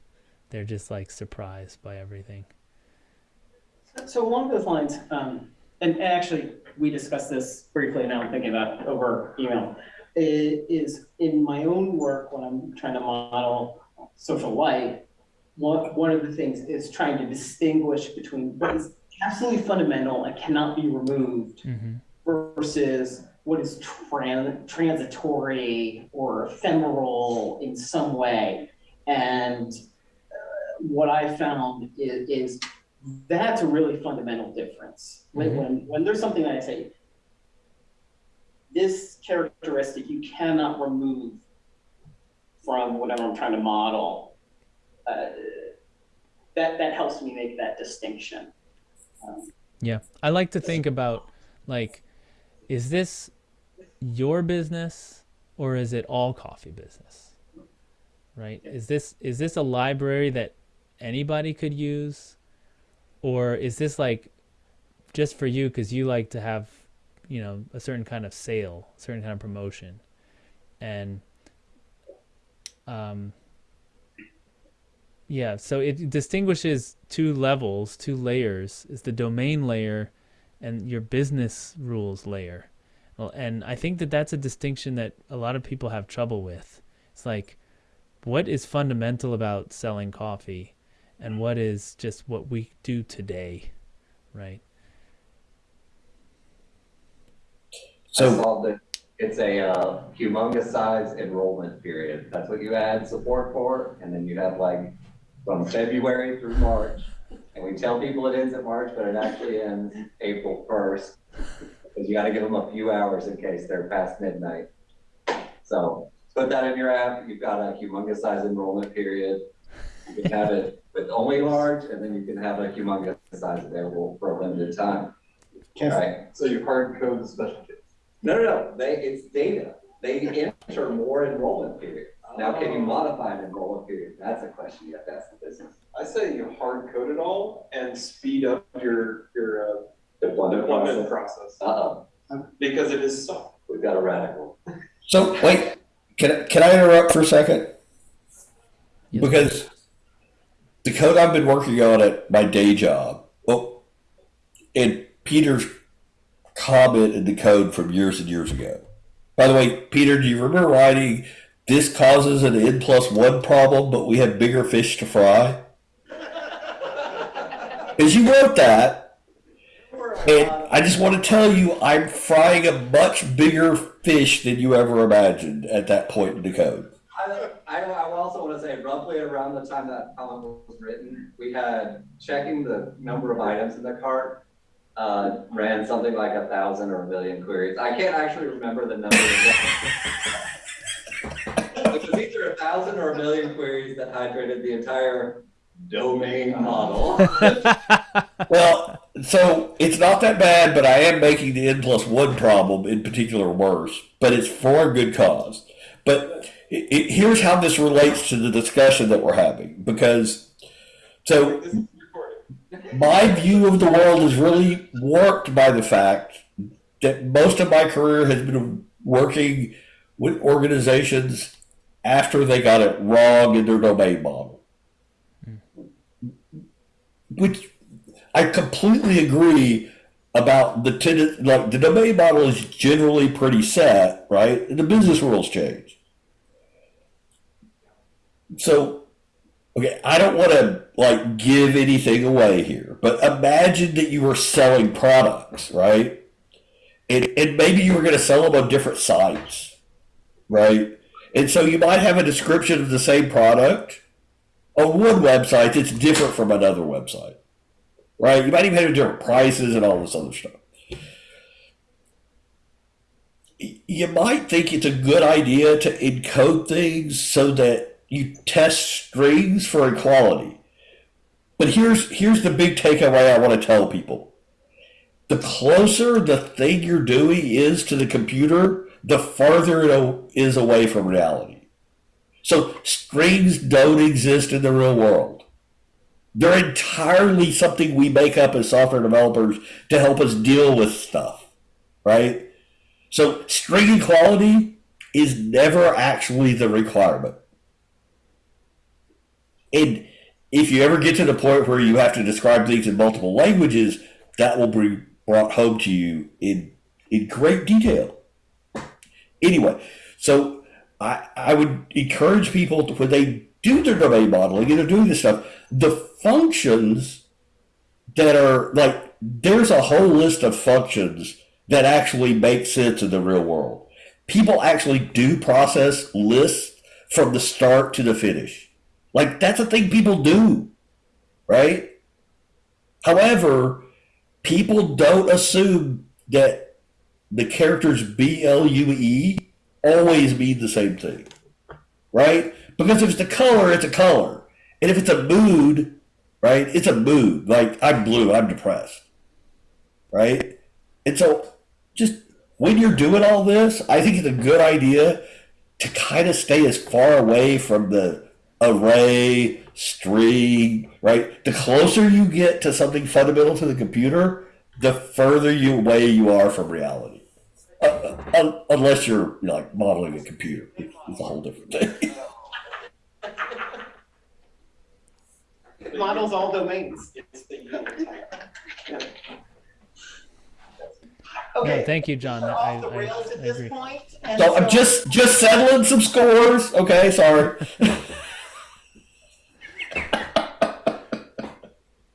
They're just like surprised by everything. So along those lines, um, and actually we discussed this briefly now I'm thinking about over email is in my own work when I'm trying to model social life, one, one of the things is trying to distinguish between what is absolutely fundamental and cannot be removed mm-hmm. versus what is tran- transitory or ephemeral in some way. And uh, what I found is, is, that's a really fundamental difference. When, mm-hmm. when, when there's something that I say, this characteristic you cannot remove from whatever I'm trying to model. Uh, that that helps me make that distinction. Um, yeah, I like to think about like, is this your business or is it all coffee business? Right? Is this is this a library that anybody could use, or is this like just for you because you like to have you know a certain kind of sale, a certain kind of promotion, and um, yeah. So it distinguishes two levels, two layers. Is the domain layer, and your business rules layer. Well, and I think that that's a distinction that a lot of people have trouble with. It's like, what is fundamental about selling coffee, and what is just what we do today, right? So. It's a uh, humongous size enrollment period. That's what you add support for, and then you have like from February through March. And we tell people it ends at March, but it actually ends April first. Because you gotta give them a few hours in case they're past midnight. So put that in your app. You've got a humongous size enrollment period. You can have it with only large, and then you can have a humongous size available for a limited time. Right? So you hard code the special kids. No, no, no, they, it's data. They enter more enrollment period. Now, can you modify an enrollment period? That's a question you have to ask the business. I say you hard code it all and speed up your, your, uh, Deployment deployment process. process, Uh-oh, because it is soft. we've got a radical. So wait, can I- can I interrupt for a second? Yes. Because the code I've been working on at my day job, well, and Peter's comment in the code from years and years ago. By the way, Peter, do you remember writing this causes an n plus one problem, but we have bigger fish to fry? Because you wrote that, and I just want to tell you, I'm frying a much bigger fish than you ever imagined at that point in the code. I, I, I also want to say roughly around the time that comment was written, we had checking the number of items in the cart. Uh, ran something like a thousand or a million queries. I can't actually remember the number. It was either a thousand or a million queries that hydrated the entire domain model. Well, so it's not that bad, but I am making the n plus one problem in particular worse. But it's for a good cause. But it, it, here's how this relates to the discussion that we're having, because so This is recorded. my view of the world is really warped by the fact that most of my career has been working with organizations after they got it wrong in their domain model. Hmm. Which I completely agree about the ten, like the domain model is generally pretty set, right? The business rules change. So Okay, I don't want to like give anything away here, but imagine that you were selling products, right? And, and maybe you were going to sell them on different sites, right? And so you might have a description of the same product on one website that's different from another website, right? You might even have different prices and all this other stuff. You might think it's a good idea to encode things so that you test strings for equality. But here's here's the big takeaway I want to tell people. The closer the thing you're doing is to the computer, the farther it is away from reality. So strings don't exist in the real world. They're entirely something we make up as software developers to help us deal with stuff, right? So string equality is never actually the requirement. And if you ever get to the point where you have to describe things in multiple languages, that will be brought home to you in in great detail. Anyway, so I I would encourage people to, when they do their domain modeling and they're doing this stuff, the functions that are like there's a whole list of functions that actually make sense in the real world. People actually do process lists from the start to the finish. Like that's a thing people do, right? However, people don't assume that the characters B L U E always mean the same thing, right? Because if it's a color, it's a color, and if it's a mood, right, it's a mood. Like I'm blue, I'm depressed, right? And so, just when you're doing all this, I think it's a good idea to kind of stay as far away from the array, string, right? The closer you get to something fundamental to the computer, the further you away you are from reality. Uh, un- unless you're you know, like modeling a computer, it's a whole different thing. Models all domains. No, Okay. thank you, John. We're I, off the rails I at this agree. point, and So I'm just just settling some scores. Okay, sorry.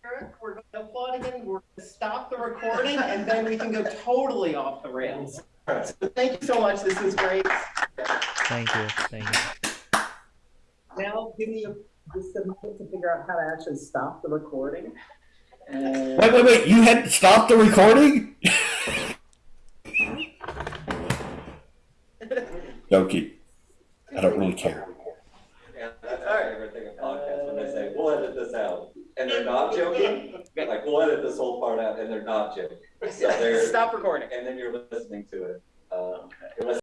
Eric, we're going to applaud again. We're going to stop the recording, and then we can go totally off the rails. so thank you so much. This was great. Thank you. Thank you. Now, give me a, just a minute to figure out how to actually stop the recording. And Wait, wait, wait! You had stopped the recording? Doki. I don't really care. Yeah, that's my favorite thing of podcasts, when they say, we'll edit this out, and they're not joking, like, we'll edit this whole part out, and they're not joking. So they're, Stop recording. and then you're listening to it, uh, it was